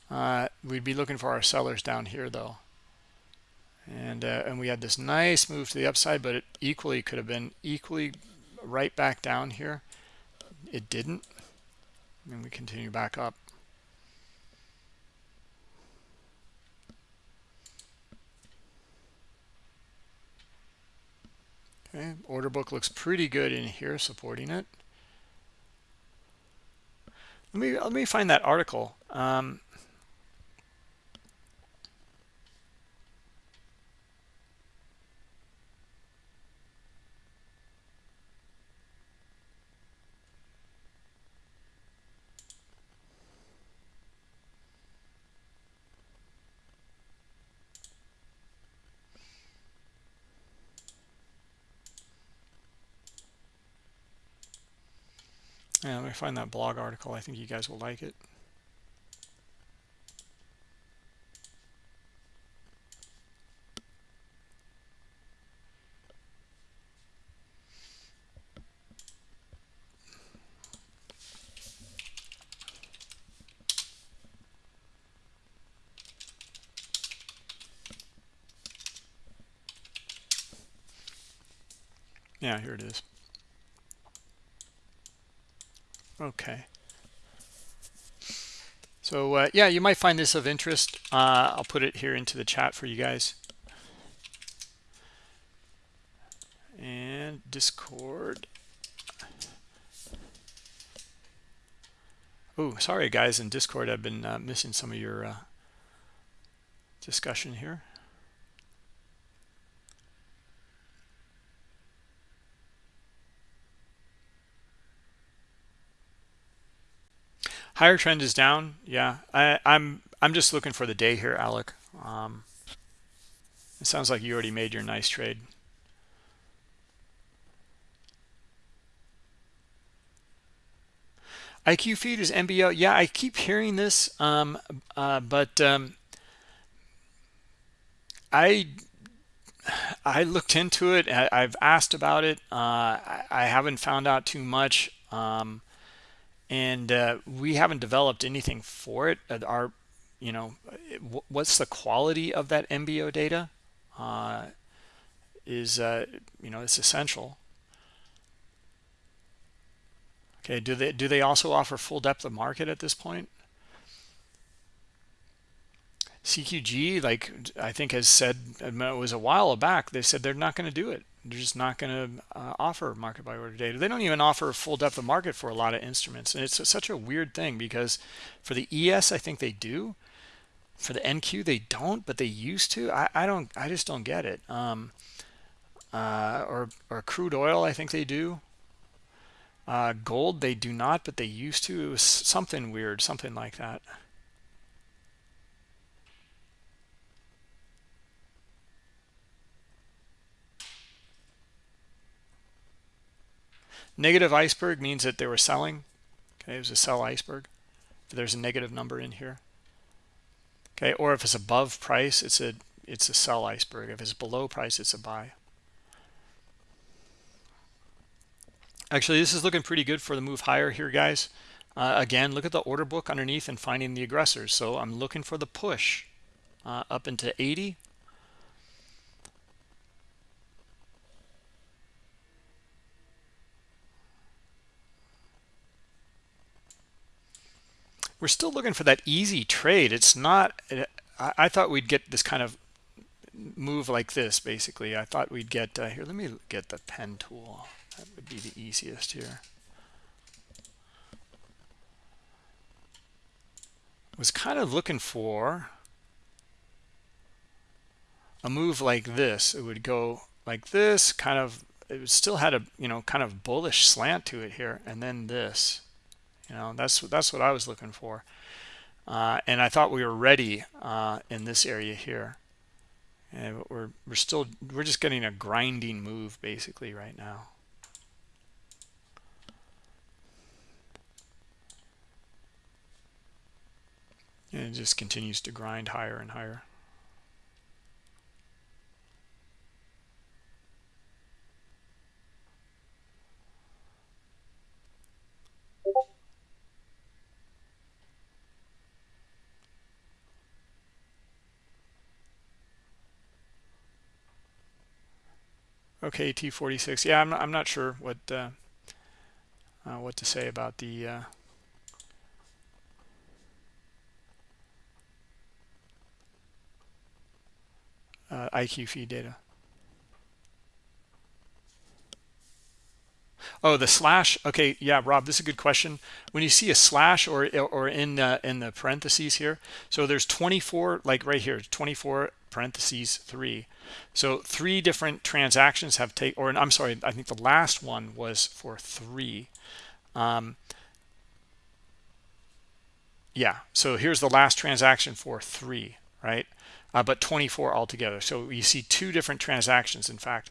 Uh, we'd be looking for our sellers down here though. And uh, and we had this nice move to the upside but it equally could have been equally right back down here. It didn't. And we continue back up. Okay order book looks pretty good in here supporting it. Let me let me find that article. Um, Yeah, let me find that blog article. I think you guys will like it. Yeah, here it is. Okay. So uh, yeah, you might find this of interest. Uh, I'll put it here into the chat for you guys. And Discord. Oh, sorry guys, in Discord I've been uh, missing some of your uh, discussion here. Higher trend is down. Yeah I, i'm i'm just looking for the day here alec. Um, it sounds like you already made your nice trade. Iq feed is mbo yeah i keep hearing this um, uh, but um, i i looked into it. I, have asked about it. Uh, I, I, haven't found out too much. Um, and uh, we haven't developed anything for it. Uh, our you know what's the quality of that mbo data? Uh, is uh, you know it's essential. Okay do they do they also offer full depth of market at this point? CQG, like I think has said, it was a while back, they said they're not going to do it. They're just not going to uh, offer market by order data. They don't even offer full depth of market for a lot of instruments. And it's such a weird thing because for the ES, I think they do. For the NQ, they don't, but they used to. I, I don't, I just don't get it. Um, uh, or, or crude oil, I think they do. Uh, gold, they do not, but they used to. It was something weird, something like that. Negative iceberg means that they were selling. Okay, it was a sell iceberg. If There's a negative number in here. Okay, or if it's above price, it's a it's a sell iceberg. If it's below price, it's a buy. Actually, this is looking pretty good for the move higher here, guys. Uh, again, look at the order book underneath and finding the aggressors. So I'm looking for the push uh, up into 80. We're still looking for that easy trade. It's not, I, thought we'd get this kind of move like this, basically. I thought we'd get, uh, here, let me get the pen tool. That would be the easiest here. Was kind of looking for a move like this. It would go like this, kind of, it still had a, you know, kind of bullish slant to it here, and then this you know that's that's what i was looking for. Uh, and i thought we were ready uh, in this area here. And we're we're still we're just getting a grinding move basically right now. And it just continues to grind higher and higher Okay, T46. Yeah, I'm not, I'm not sure what uh, uh, what to say about the uh, uh IQ feed data. Oh, the slash. Okay, yeah, Rob, this is a good question. When you see a slash or or in in the parentheses here, so there's 24, like right here, 24 parentheses three. So three different transactions have taken, or I'm sorry, I think the last one was for three. Um, yeah, so here's the last transaction for three, right? Uh, but 24 altogether. So you see two different transactions, in fact,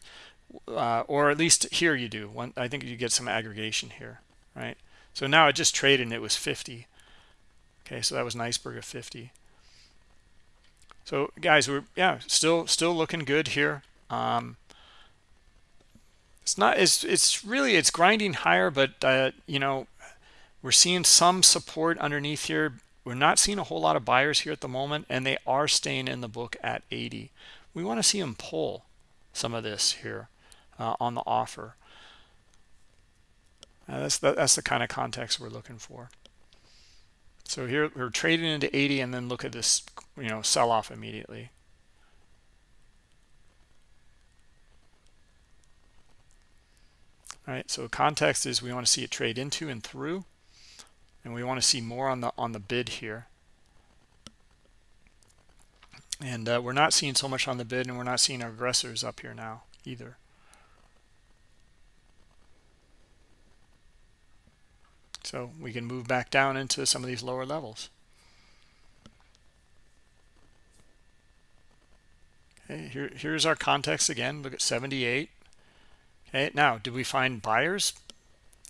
uh, or at least here you do. One, I think you get some aggregation here, right? So now it just traded and it was 50. Okay, so that was an iceberg of 50 so guys we're yeah still still looking good here. Um it's not it's it's really it's grinding higher but uh you know we're seeing some support underneath here. We're not seeing a whole lot of buyers here at the moment and they are staying in the book at 80 we want to see them pull some of this here uh, on the offer. Uh, that's the, that's the kind of context we're looking for so here we're trading into 80 and then look at this, you know, sell off immediately. All right, so context is we want to see it trade into and through, and we want to see more on the on the bid here. And uh, we're not seeing so much on the bid, and we're not seeing our aggressors up here now either. So we can move back down into some of these lower levels. Okay, here, here's our context again. Look at 78. Okay, now, did we find buyers?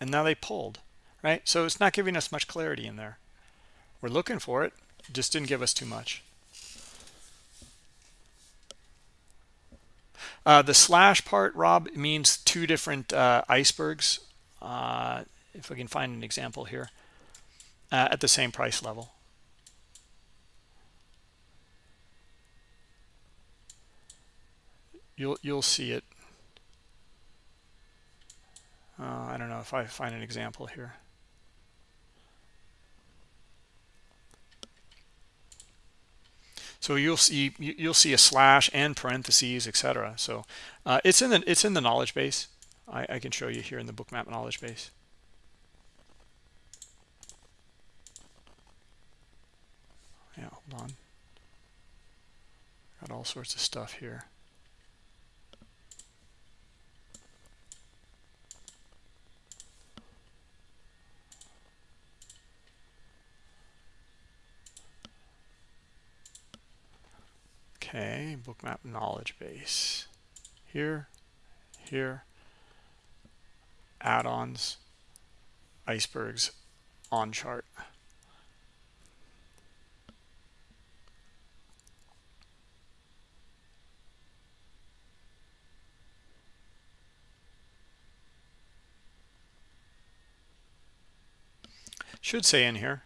And now they pulled, right? So it's not giving us much clarity in there. We're looking for it. Just didn't give us too much. Uh, the slash part, Rob, means two different uh, icebergs. Uh, if we can find an example here uh, at the same price level. You'll you'll see it. Uh, I don't know if I find an example here. So you'll see you'll see a slash and parentheses etc so uh, it's in the it's in the knowledge base. I, I can show you here in the bookmap knowledge base yeah hold on got all sorts of stuff here Okay, bookmap knowledge base. Here, here, add-ons, icebergs, on chart. Should say in here.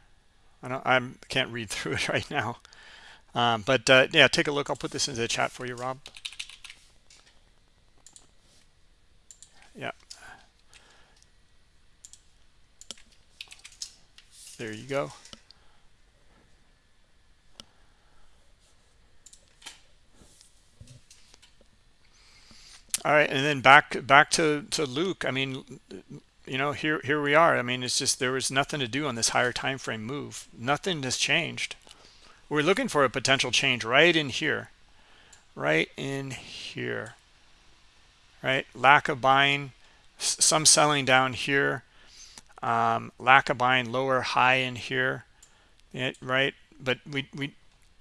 I don't I can't read <laughs> through it right now. Um, but uh, yeah, take a look. I'll put this into the chat for you, Rob. Yeah. There you go. All right, and then back back to to Luke. I mean, you know, here here we are. I mean, it's just there was nothing to do on this higher time frame move. Nothing has changed. We're looking for a potential change right in here. Right in here. Right? Lack of buying some selling down here. Um, lack of buying lower high in here. It, right? But we we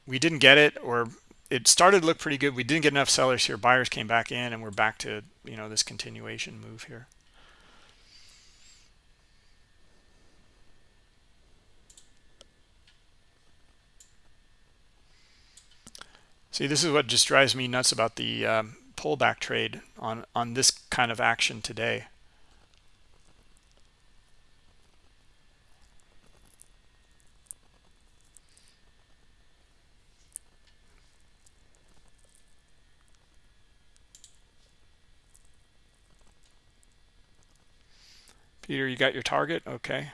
we didn't get it or it started to look pretty good. We didn't get enough sellers here. Buyers came back in and we're back to you know this continuation move here See, this is what just drives me nuts about the um, pullback trade on, on this kind of action today. Peter, you got your target? Okay.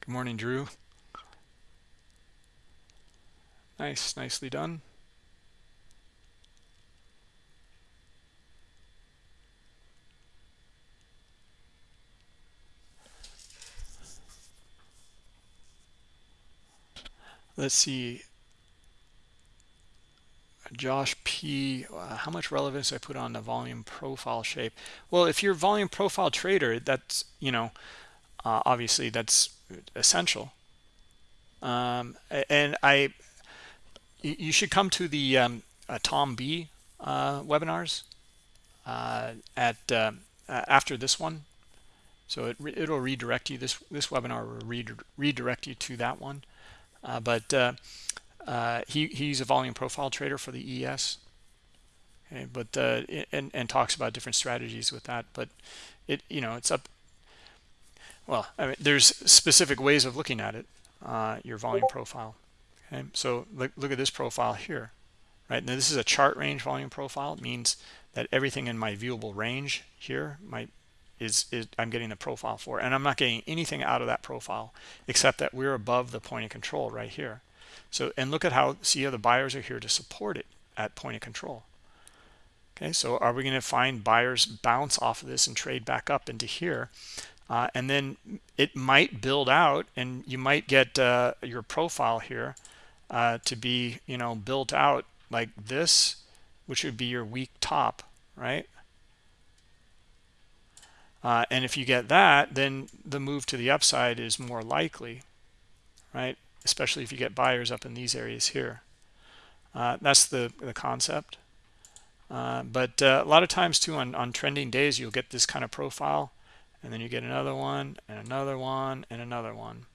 Good morning, Drew. Nice, nicely done. Let's see Josh P, uh, how much relevance I put on the volume profile shape? Well, if you're volume profile trader, that's, you know, uh, obviously that's essential. Um, and I, you should come to the um, uh, Tom B uh, webinars uh, at uh, after this one. So it it'll redirect you. This this webinar will redirect you to that one. Uh, but uh, uh, he he's a volume profile trader for the ES. Okay, but and and talks about different strategies with that. But it you know it's up. Well, I mean, there's specific ways of looking at it. your volume profile. Okay, so look look at this profile here right now this is a chart range volume profile it means that everything in my viewable range here my is, is I'm getting the profile for. And I'm not getting anything out of that profile except that we're above the point of control right here. So and look at how see how the buyers are here to support it at point of control. Okay so are we going to find buyers bounce off of this and trade back up into here? Uh, and then it might build out and you might get uh, your profile here uh, to be you know built out like this which would be your weak top right uh, and if you get that, then the move to the upside is more likely, right? Especially if you get buyers up in these areas here. Uh, that's the, the concept. Uh, but uh, a lot of times too on, on trending days, you'll get this kind of profile and then you get another one and another one and another one.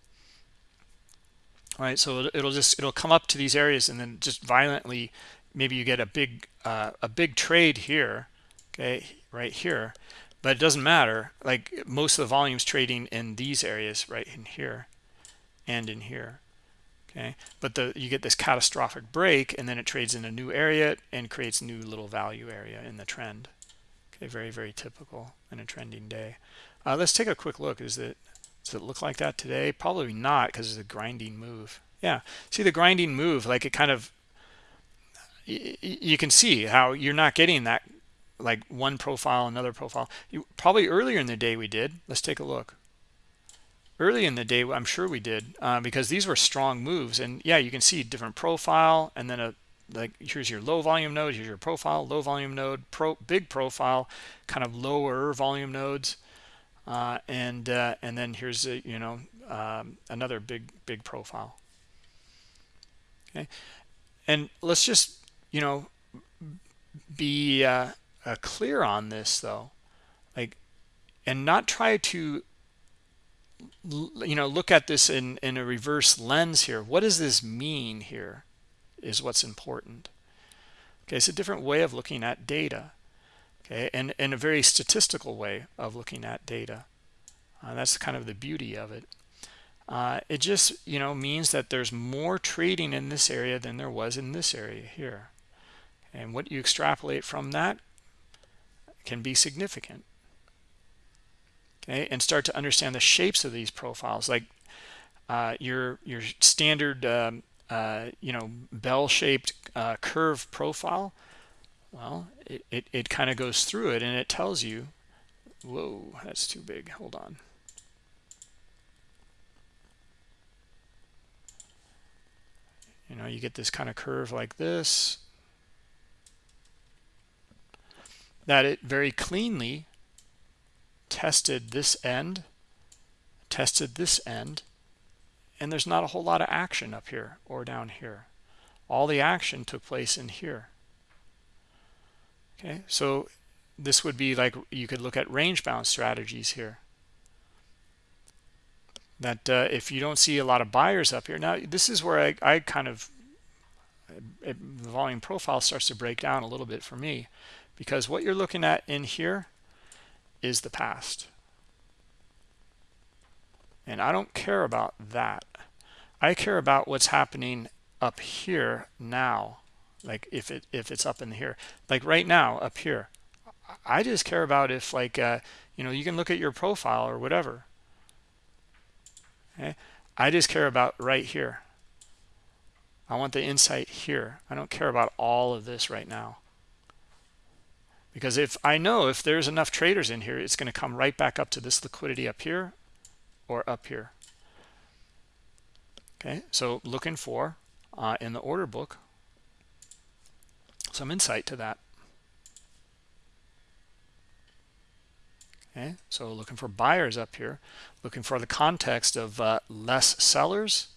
All right, so it'll just it'll come up to these areas and then just violently maybe you get a big uh, a big trade here okay right here but it doesn't matter. Like most of the volumes trading in these areas right in here and in here okay? But the you get this catastrophic break and then it trades in a new area and creates new little value area in the trend. Okay very very typical in a trending day. Uh, let's take a quick look. Is it does it look like that today? Probably not because it's a grinding move. Yeah. See the grinding move like it kind of you can see how you're not getting that like one profile another profile. You, probably earlier in the day we did. Let's take a look. Early in the day i'm sure we did uh, because these were strong moves. And yeah you can see different profile and then a like here's your low volume node here's your profile low volume node pro big profile kind of lower volume nodes. Uh, and uh, and then here's a, you know um, another big big profile. Okay. And let's just you know be uh, uh, clear on this though like and not try to you know look at this in in a reverse lens here. What does this mean here is what's important. Okay it's a different way of looking at data okay and in a very statistical way of looking at data. Uh, that's kind of the beauty of it. Uh, it just you know means that there's more trading in this area than there was in this area here. And what you extrapolate from that can be significant. Okay and start to understand the shapes of these profiles like uh, your your standard um, uh, you know bell-shaped uh, curve profile. Well it, it, it kind of goes through it and it tells you whoa that's too big. Hold on. You know you get this kind of curve like this that it very cleanly tested this end tested this end and there's not a whole lot of action up here or down here. All the action took place in here. Okay so this would be like you could look at range bound strategies here. That uh, if you don't see a lot of buyers up here now this is where I, I kind of it, the volume profile starts to break down a little bit for me because what you're looking at in here is the past. And I don't care about that. I care about what's happening up here now. Like if it if it's up in here. Like right now up here. I just care about if like uh, you know you can look at your profile or whatever. Okay I just care about right here. I want the insight here. I don't care about all of this right now because if I know if there's enough traders in here it's going to come right back up to this liquidity up here or up here. Okay so looking for uh, in the order book some insight to that. Okay so looking for buyers up here looking for the context of uh, less sellers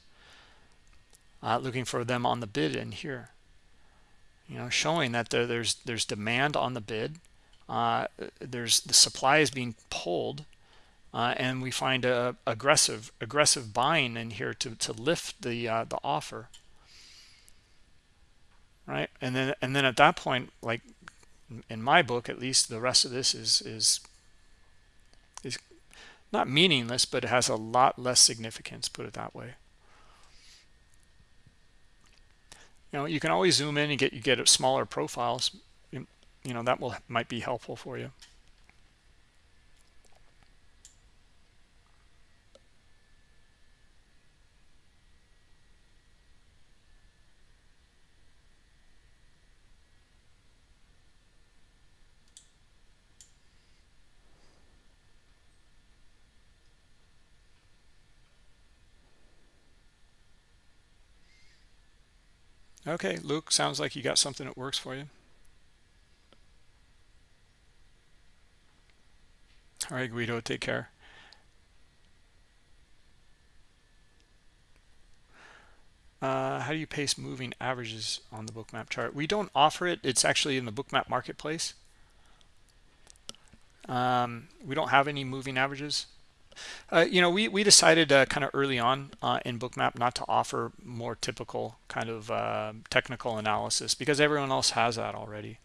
uh, looking for them on the bid in here you know showing that there, there's there's demand on the bid. Uh, there's the supply is being pulled uh, and we find a aggressive aggressive buying in here to to lift the uh, the offer. Right? And then and then at that point like in my book at least the rest of this is is is not meaningless but it has a lot less significance put it that way you know you can always zoom in and get you get smaller profiles you, know that will might be helpful for you Okay, Luke, sounds like you got something that works for you. All right, Guido, take care. Uh, how do you paste moving averages on the bookmap chart? We don't offer it. It's actually in the bookmap marketplace. Um, we don't have any moving averages. Uh, you know, we, we decided uh, kind of early on uh, in Bookmap not to offer more typical kind of uh, technical analysis because everyone else has that already.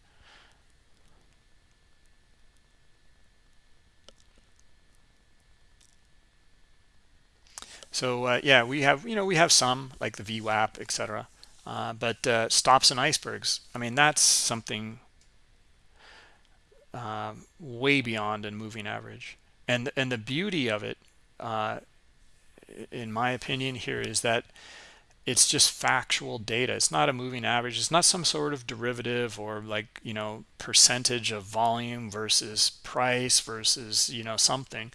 So uh, yeah, we have you know we have some like the VWAP, etc. But stops and icebergs, I mean that's something way beyond a moving average and and the beauty of it uh, in my opinion here is that it's just factual data. It's not a moving average. It's not some sort of derivative or like you know percentage of volume versus price versus you know something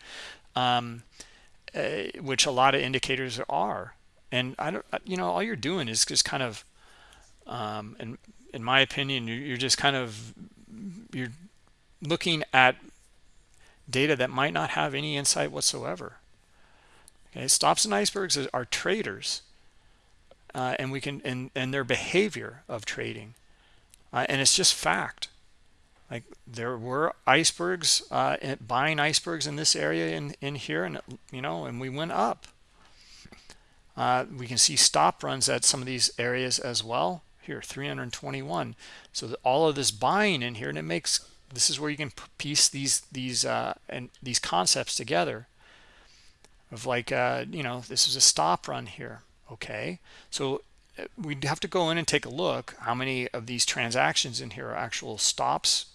um, uh, which a lot of indicators are. And i don't you know all you're doing is just kind of um, and in my opinion you're just kind of you're looking at data that might not have any insight whatsoever. Okay stops and icebergs are traders uh, and we can and and their behavior of trading uh, and it's just fact. Like there were icebergs uh, buying icebergs in this area in in here and you know and we went up. Uh, we can see stop runs at some of these areas as well. Here 321 so all of this buying in here and it makes this is where you can piece these these uh, and these concepts together of like uh, you know this is a stop run here okay? So uh, we'd have to go in and take a look how many of these transactions in here are actual stops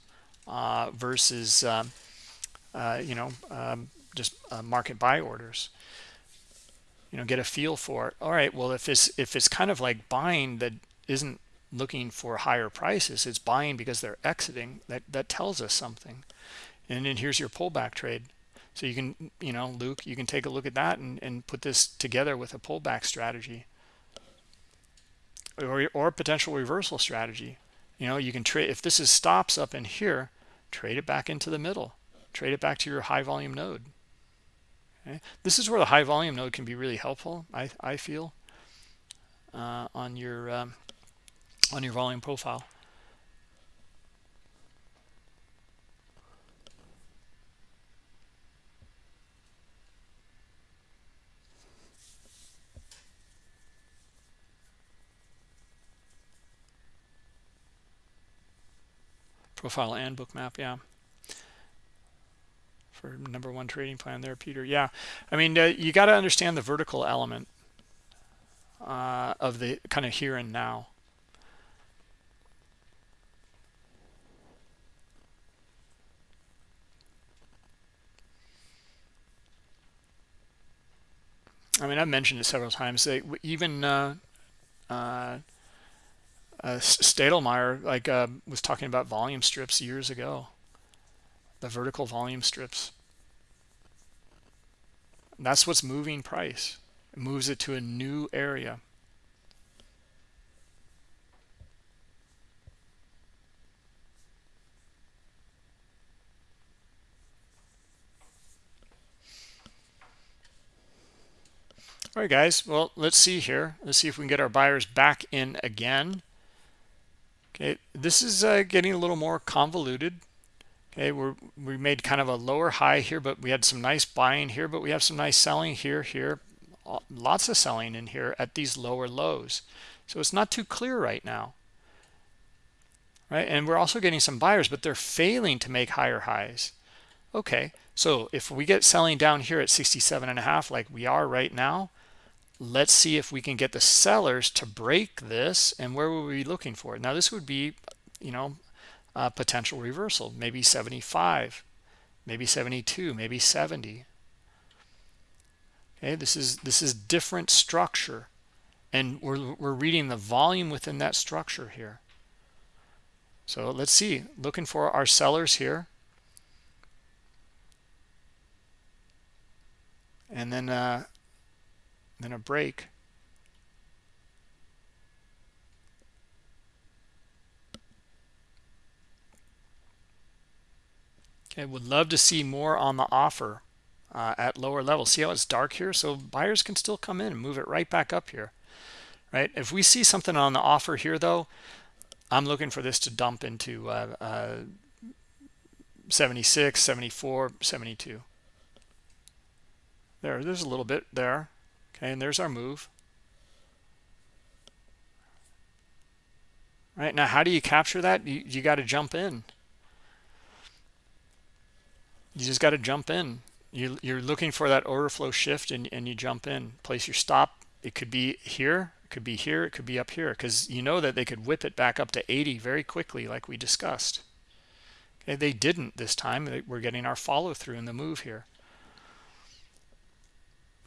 uh, versus um, uh, you know um, just uh, market buy orders. You know get a feel for it all right well if it's if it's kind of like buying that isn't looking for higher prices it's buying because they're exiting that that tells us something and then here's your pullback trade so you can, you know, Luke, you can take a look at that and, and put this together with a pullback strategy or, or potential reversal strategy. You know, you can trade, if this is stops up in here, trade it back into the middle, trade it back to your high volume node. Okay? This is where the high volume node can be really helpful, I, I feel, uh, on your um, on your volume profile. profile and bookmap yeah. For number one trading plan there peter yeah. I mean uh, you got to understand the vertical element uh, of the kind of here and now I mean, I've mentioned it several times. They even uh, uh, uh, Steidlmayer like uh, was talking about volume strips years ago. The vertical volume strips. That's what's moving price. It moves it to a new area all right guys well let's see here let's see if we can get our buyers back in again Okay, this is uh, getting a little more convoluted. Okay, we're, we made kind of a lower high here, but we had some nice buying here, but we have some nice selling here, here. Lots of selling in here at these lower lows. So it's not too clear right now. Right, and we're also getting some buyers, but they're failing to make higher highs. Okay, so if we get selling down here at 67 and a half like we are right now, let's see if we can get the sellers to break this and where were we be looking for it? now this would be you know a potential reversal maybe 75 maybe 72 maybe 70 okay this is this is different structure and we're, we're reading the volume within that structure here. So let's see looking for our sellers here. And then uh, then a break. Okay, would love to see more on the offer uh, at lower levels. See how it's dark here? So buyers can still come in and move it right back up here, right? If we see something on the offer here, though, I'm looking for this to dump into uh, uh, 76, 74, 72. There, there's a little bit there. Okay, and there's our move. Right now, how do you capture that? You, you got to jump in. You just got to jump in. You, you're looking for that order flow shift and, and you jump in. Place your stop. It could be here. It could be here. It could be up here because you know that they could whip it back up to 80 very quickly like we discussed. Okay, they didn't this time. We're getting our follow through in the move here.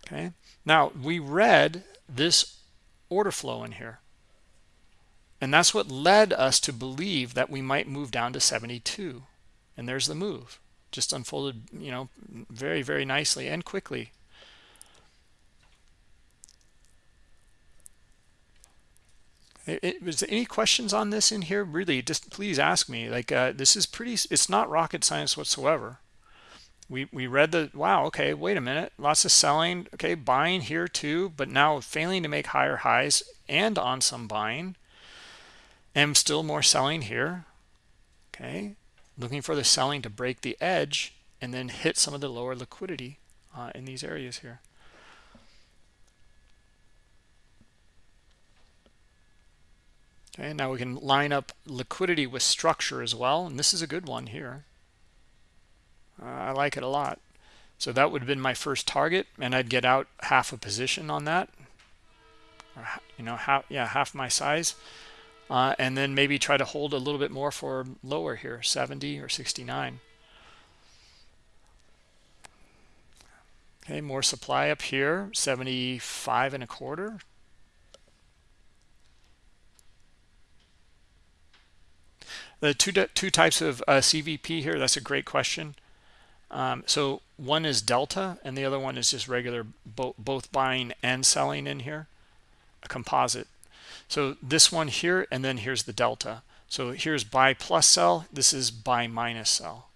Okay. Now, we read this order flow in here. And that's what led us to believe that we might move down to 72. And there's the move. Just unfolded, you know, very, very nicely and quickly. It, was there any questions on this in here? Really, just please ask me. Like, uh, this is pretty, it's not rocket science whatsoever. We, we read the, wow, okay, wait a minute. Lots of selling. Okay, buying here too, but now failing to make higher highs and on some buying and still more selling here okay looking for the selling to break the edge and then hit some of the lower liquidity uh, in these areas here okay now we can line up liquidity with structure as well and this is a good one here uh, I like it a lot. So that would have been my first target and I'd get out half a position on that. Or, you know half yeah half my size. Uh, and then maybe try to hold a little bit more for lower here 70 or 69 okay more supply up here 75 and a quarter. The two two types of uh, CVP here that's a great question um, so one is delta and the other one is just regular bo both buying and selling in here a composite so this one here, and then here's the delta. So here's buy plus sell. This is buy minus sell.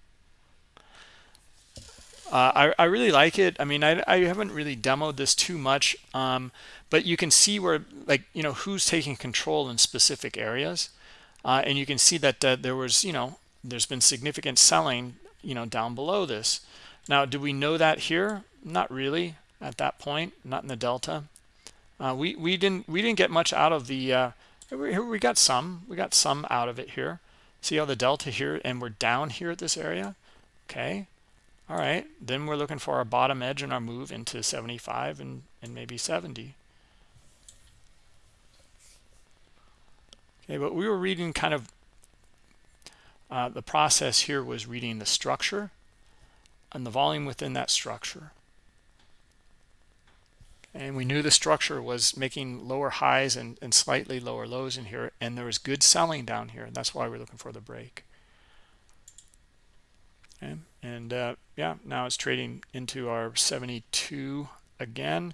Uh, I, I really like it. I mean, I, I haven't really demoed this too much, um, but you can see where, like, you know, who's taking control in specific areas. Uh, and you can see that uh, there was, you know, there's been significant selling, you know, down below this. Now, do we know that here? Not really at that point, not in the delta. Uh, we we didn't we didn't get much out of the uh, we, we got some we got some out of it here. See how the delta here and we're down here at this area. Okay, all right. Then we're looking for our bottom edge and our move into 75 and and maybe 70. Okay, but we were reading kind of uh, the process here was reading the structure and the volume within that structure. And we knew the structure was making lower highs and, and slightly lower lows in here and there was good selling down here and that's why we're looking for the break. Okay and uh, yeah now it's trading into our 72 again.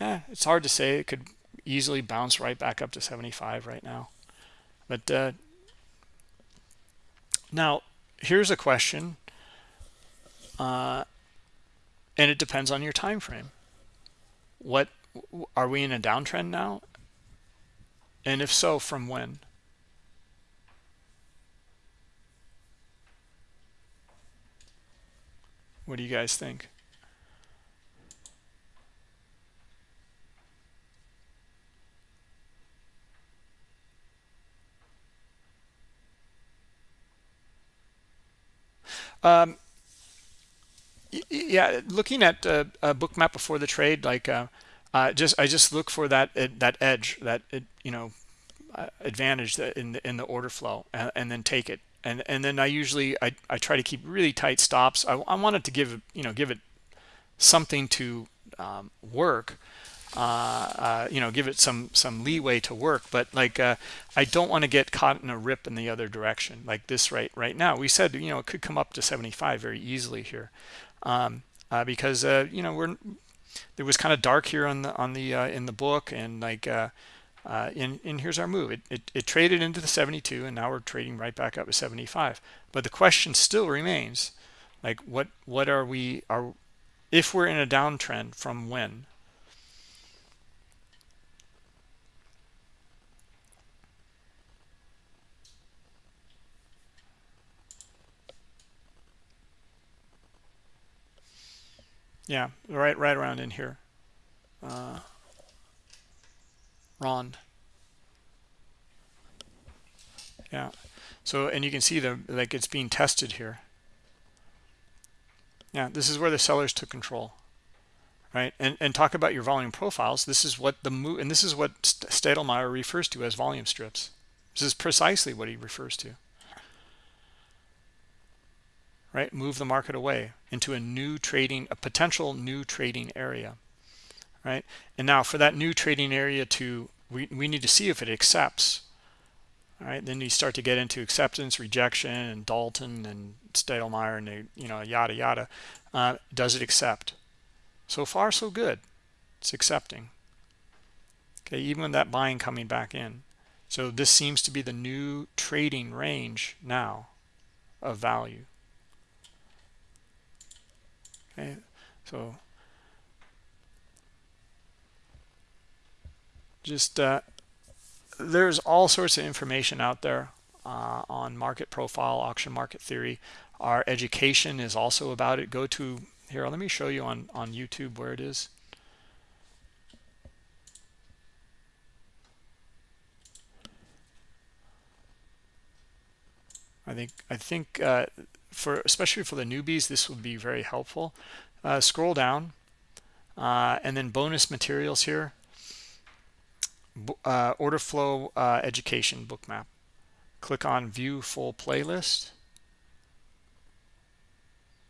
Yeah it's hard to say it could easily bounce right back up to 75 right now. But uh, now here's a question uh, and it depends on your time frame what are we in a downtrend now? And if so from when? What do you guys think um, yeah looking at a, a Bookmap before the trade like uh, uh, just i just look for that that edge that you know uh, advantage in the, in the order flow and, and, then take it. And and then i usually i, I try to keep really tight stops. I, I want it to give you know give it something to um, work uh, uh, you know give it some some leeway to work. But like uh, I don't want to get caught in a rip in the other direction like this right right now. We said you know it could come up to 75 very easily here um, uh, because uh, you know we're it was kind of dark here on the on the uh, in the book and like uh, uh, here's our move. It, it, it traded into the 72 and now we're trading right back up to 75 but the question still remains like what what are we are if we're in a downtrend from when Yeah, right, right around in here. Uh, Ron. Yeah. So, and you can see the like it's being tested here. Yeah, this is where the sellers took control, right? And and talk about your volume profiles. This is what the move, and this is what Steidlmayer refers to as volume strips. This is precisely what he refers to right move the market away into a new trading a potential new trading area right? And now for that new trading area to, we, we need to see if it accepts. All right, then you start to get into acceptance, rejection, and Dalton and Steidlmayer and they, you know, yada yada. Uh, does it accept? So far, so good. It's accepting. Okay, even with that buying coming back in. So this seems to be the new trading range now of value. Okay, so just uh, there's all sorts of information out there uh, on market profile, auction market theory. Our education is also about it. Go to here. Let me show you on on YouTube where it is. I think I think uh, for especially for the newbies, this would be very helpful. Uh, scroll down, uh, and then bonus materials here uh, order flow uh, education bookmap. Click on view full playlist.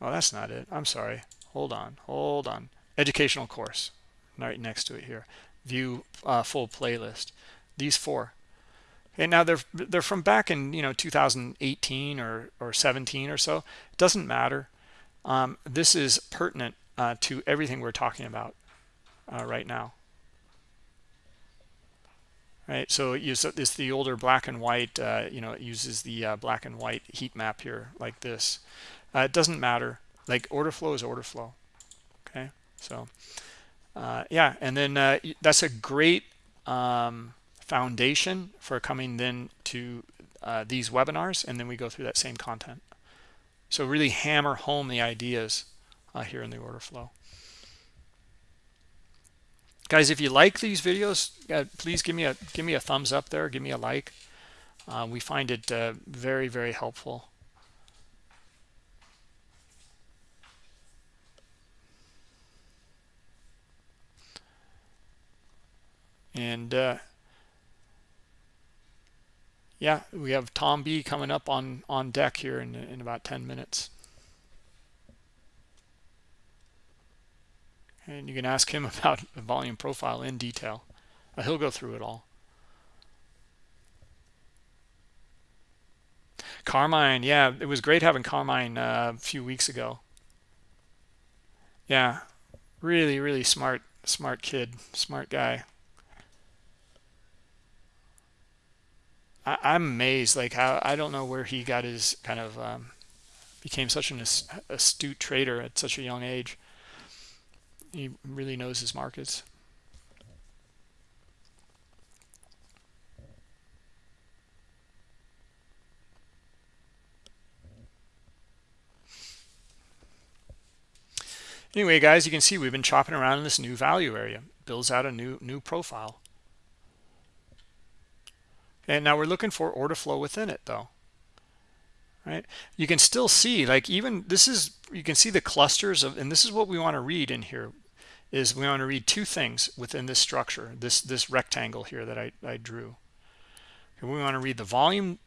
Oh, that's not it. I'm sorry. Hold on. Hold on. Educational course. Right next to it here. View uh, full playlist. These four. And now they're they're from back in you know 2018 or or 17 or so. It doesn't matter. Um, this is pertinent uh, to everything we're talking about uh, right now. Right? So it's the older black and white uh, you know it uses the uh, black and white heat map here like this. Uh, it doesn't matter. Like order flow is order flow. Okay? So uh, yeah. And then that's a great um, foundation for coming then to uh, these webinars and then we go through that same content. So really hammer home the ideas here in the order flow. Guys if you like these videos uh, please give me a give me a thumbs up there give me a like. Uh, we find it uh, very very helpful. And uh, yeah we have Tom B coming up on on deck here in, in about 10 minutes. And you can ask him <laughs> about the volume profile in detail. Uh, he'll go through it all. Carmine yeah it was great having carmine uh, a few weeks ago. Yeah really really smart smart kid smart guy I, i'm amazed like how i don't know where he got his kind of um, became such an astute trader at such a young age he really knows his markets. Anyway, guys, you can see we've been chopping around in this new value area. Builds out a new new profile. And now we're looking for order flow within it, though right you can still see like even this is you can see the clusters of and this is what we want to read in here is we want to read two things within this structure, this this rectangle here that I, I drew. we want to read the volume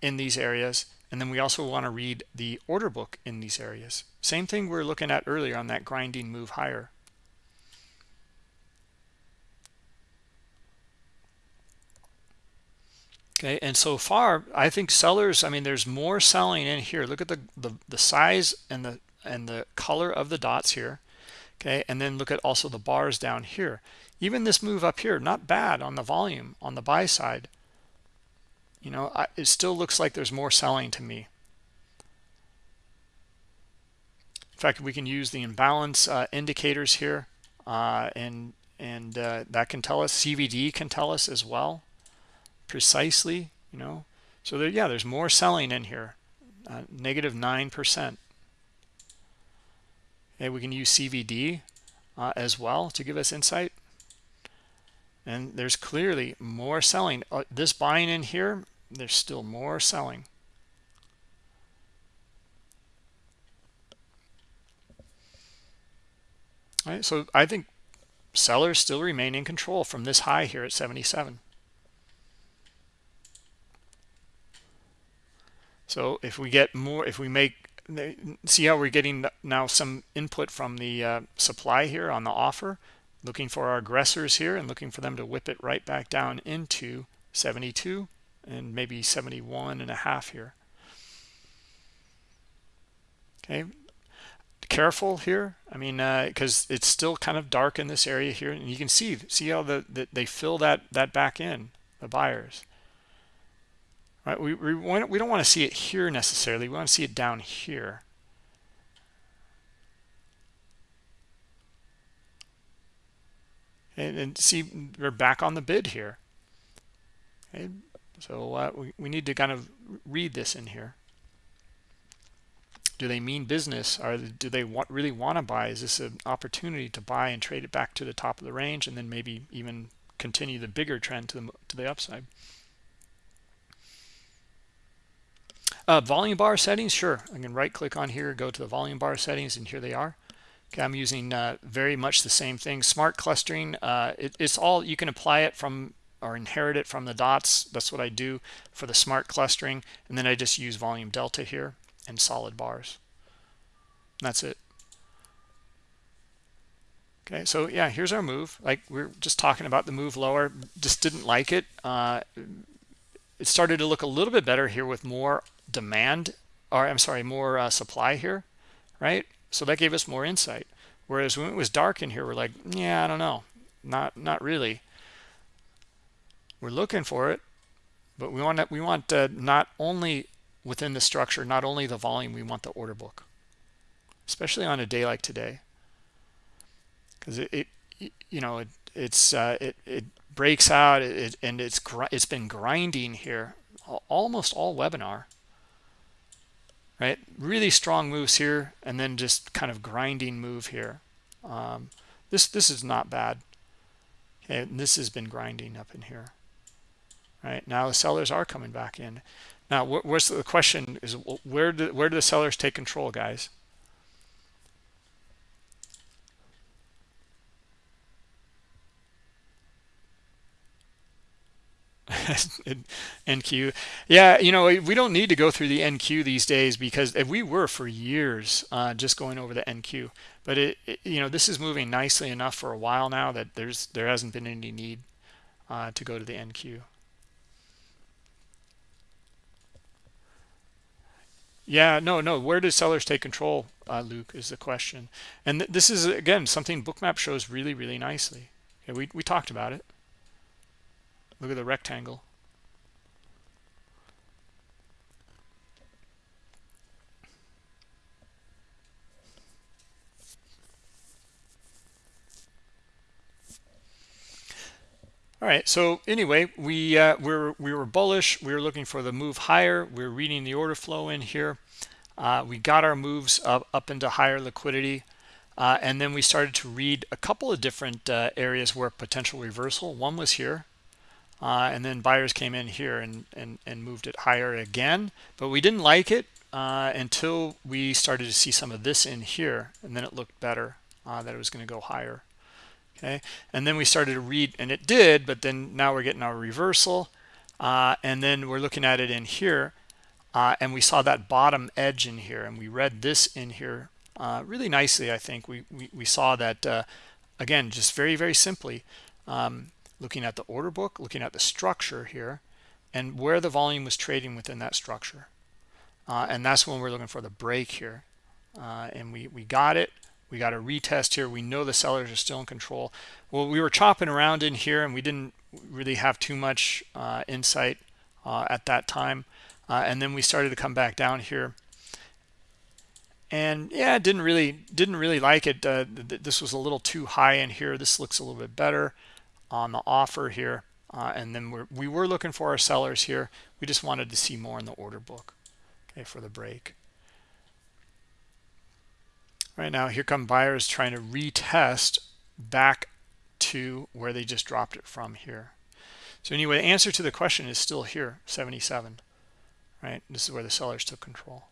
in these areas, and then we also want to read the order book in these areas. Same thing we are looking at earlier on that grinding move higher. Okay, and so far, I think sellers, I mean, there's more selling in here. Look at the, the, the size and the and the color of the dots here okay? And then look at also the bars down here. Even this move up here not bad on the volume on the buy side. You know I, it still looks like there's more selling to me. In fact we can use the imbalance uh, indicators here uh, and and uh, that can tell us CVD can tell us as well precisely you know so there yeah there's more selling in here uh, negative nine percent Okay, we can use CVD uh, as well to give us insight. And there's clearly more selling. Uh, this buying in here, there's still more selling. All right, so I think sellers still remain in control from this high here at 77. So if we get more, if we make see how we're getting now some input from the uh, supply here on the offer? Looking for our aggressors here and looking for them to whip it right back down into 72 and maybe 71 and a half here. Okay. Careful here. I mean because uh, it's still kind of dark in this area here and you can see see how the, the they fill that that back in the buyers right? We, we, we don't want to see it here necessarily. We want to see it down here. And, and see we're back on the bid here. Okay? So uh, we, we need to kind of read this in here. Do they mean business? Or do they want really want to buy? Is this an opportunity to buy and trade it back to the top of the range and then maybe even continue the bigger trend to the to the upside uh, volume bar settings sure i can right click on here go to the volume bar settings and here they are okay i'm using uh, very much the same thing smart clustering uh, it, it's all you can apply it from or inherit it from the dots that's what i do for the smart clustering and then i just use volume delta here and solid bars. That's it. Okay, so yeah, here's our move. Like we're just talking about the move lower, just didn't like it. Uh, it started to look a little bit better here with more demand, or I'm sorry, more uh, supply here, right? So that gave us more insight. Whereas when it was dark in here, we're like, yeah, I don't know, not not really. We're looking for it, but we want we want uh, not only within the structure, not only the volume, we want the order book, especially on a day like today. Because it, it, you know, it, it's, uh, it, it breaks out it, and it's, it's been grinding here almost all webinar, right? Really strong moves here and then just kind of grinding move here. Um, this, this is not bad. Okay, this has been grinding up in here. Right now the sellers are coming back in. Now, what's the question is where do where do the sellers take control, guys? <laughs> NQ. Yeah, you know, we don't need to go through the NQ these days because we were for years uh, just going over the NQ. But it, it, you know, this is moving nicely enough for a while now that there's there hasn't been any need uh, to go to the NQ. Yeah, no, no. Where do sellers take control, uh, Luke, is the question. And th this is, again, something Bookmap shows really, really nicely. We, we talked about it. Look at the rectangle. All right. So anyway, we uh, we're we were bullish. We were looking for the move higher. We are reading the order flow in here. Uh, we got our moves up up into higher liquidity, uh, and then we started to read a couple of different uh, areas where potential reversal. One was here, uh, and then buyers came in here and and and moved it higher again. But we didn't like it uh, until we started to see some of this in here, and then it looked better that it was going to go higher. Okay? And then we started to read and it did but then now we're getting our reversal uh, and then we're looking at it in here uh, and we saw that bottom edge in here and we read this in here uh, really nicely I think. We we, we saw that uh, again just very very simply um, looking at the order book looking at the structure here and where the volume was trading within that structure. Uh, and that's when we're looking for the break here. Uh, and we we got it. We got a retest here. We know the sellers are still in control. Well we were chopping around in here and we didn't really have too much uh, insight uh, at that time. Uh, and then we started to come back down here. And yeah didn't really didn't really like it. Uh, th this was a little too high in here. This looks a little bit better on the offer here uh, and then we're, we were looking for our sellers here. We just wanted to see more in the order book okay for the break. Right now here come buyers trying to retest back to where they just dropped it from here. So anyway the answer to the question is still here 77 right? This is where the sellers took control.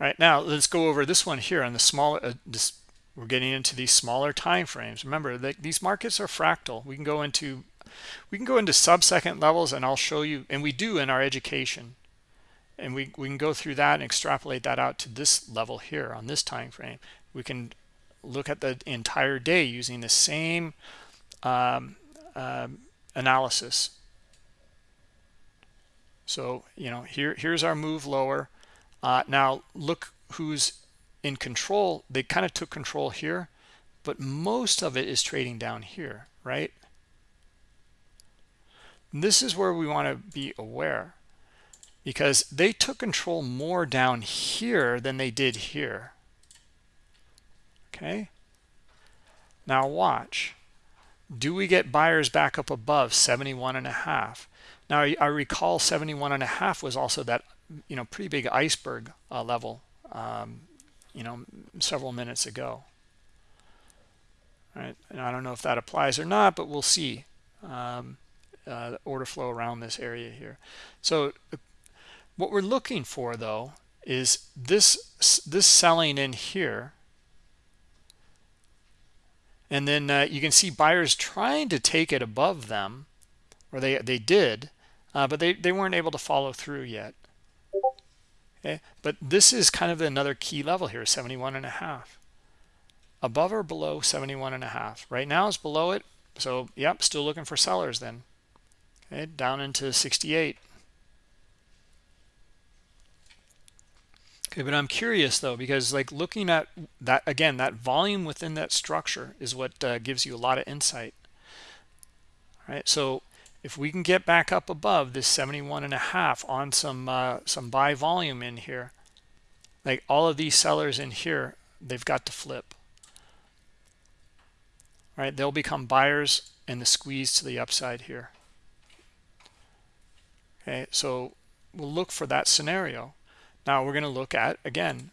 All right now let's go over this one here on the smaller uh, this we're getting into these smaller time frames remember that these markets are fractal we can go into we can go into sub-second levels and i'll show you and we do in our education and we, we can go through that and extrapolate that out to this level here on this time frame we can look at the entire day using the same um, um, analysis. So, you know, here here's our move lower. Uh, now look who's in control. They kind of took control here, but most of it is trading down here, right? And this is where we want to be aware because they took control more down here than they did here. Okay. Now watch. Do we get buyers back up above 71 and a half? Now I recall 71 and a half was also that, you know, pretty big iceberg uh, level, um, you know, several minutes ago. All right. And I don't know if that applies or not, but we'll see. Um, uh, order flow around this area here. So what we're looking for though is this this selling in here and then uh, you can see buyers trying to take it above them or they they did uh, but they, they weren't able to follow through yet okay but this is kind of another key level here 71 and a half. Above or below 71 and a half. Right now it's below it so yep still looking for sellers then. Okay down into 68 okay but i'm curious though because like looking at that again that volume within that structure is what uh, gives you a lot of insight. All right so if we can get back up above this 71 and a half on some uh, some buy volume in here like all of these sellers in here they've got to flip. Right? They'll become buyers and the squeeze to the upside here. Okay? So we'll look for that scenario. Now we're going to look at again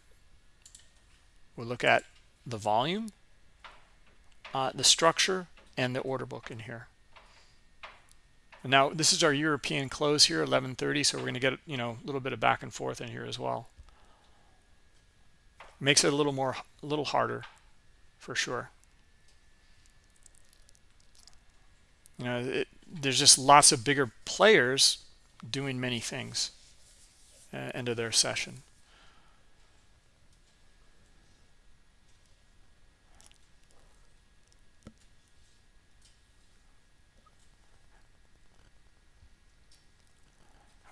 we'll look at the volume uh, the structure and the order book in here and now this is our European close here 1130 so we're going to get you know a little bit of back and forth in here as well makes it a little more a little harder for sure you know it, there's just lots of bigger players doing many things uh, end of their session.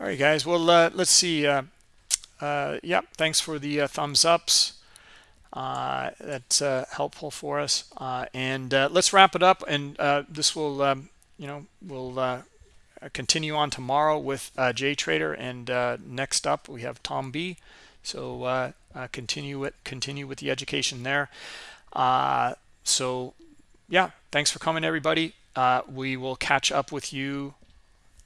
All right, guys. Well, uh, let's see. Uh, uh, yep. Thanks for the uh, thumbs ups. Uh, that's uh, helpful for us. and let's wrap it up. And this will, um, you know, we'll uh, continue on tomorrow with uh, JTrader, and uh, next up we have Tom B. So uh, uh, continue it, continue with the education there. Uh, so yeah, thanks for coming, everybody. we will catch up with you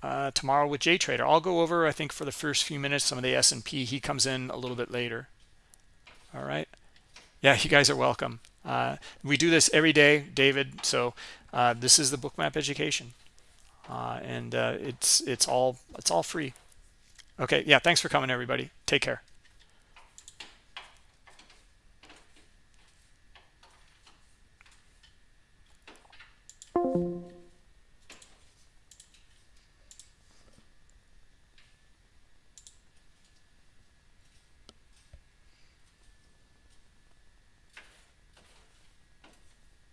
uh, tomorrow with JTrader. I'll go over, I think, for the first few minutes, some of the S&P. He comes in a little bit later. All right. Yeah, you guys are welcome. Uh, we do this every day, David. So uh, this is the bookmap education. Uh, and uh, it's it's all it's all free. Okay, yeah, thanks for coming, everybody. Take care.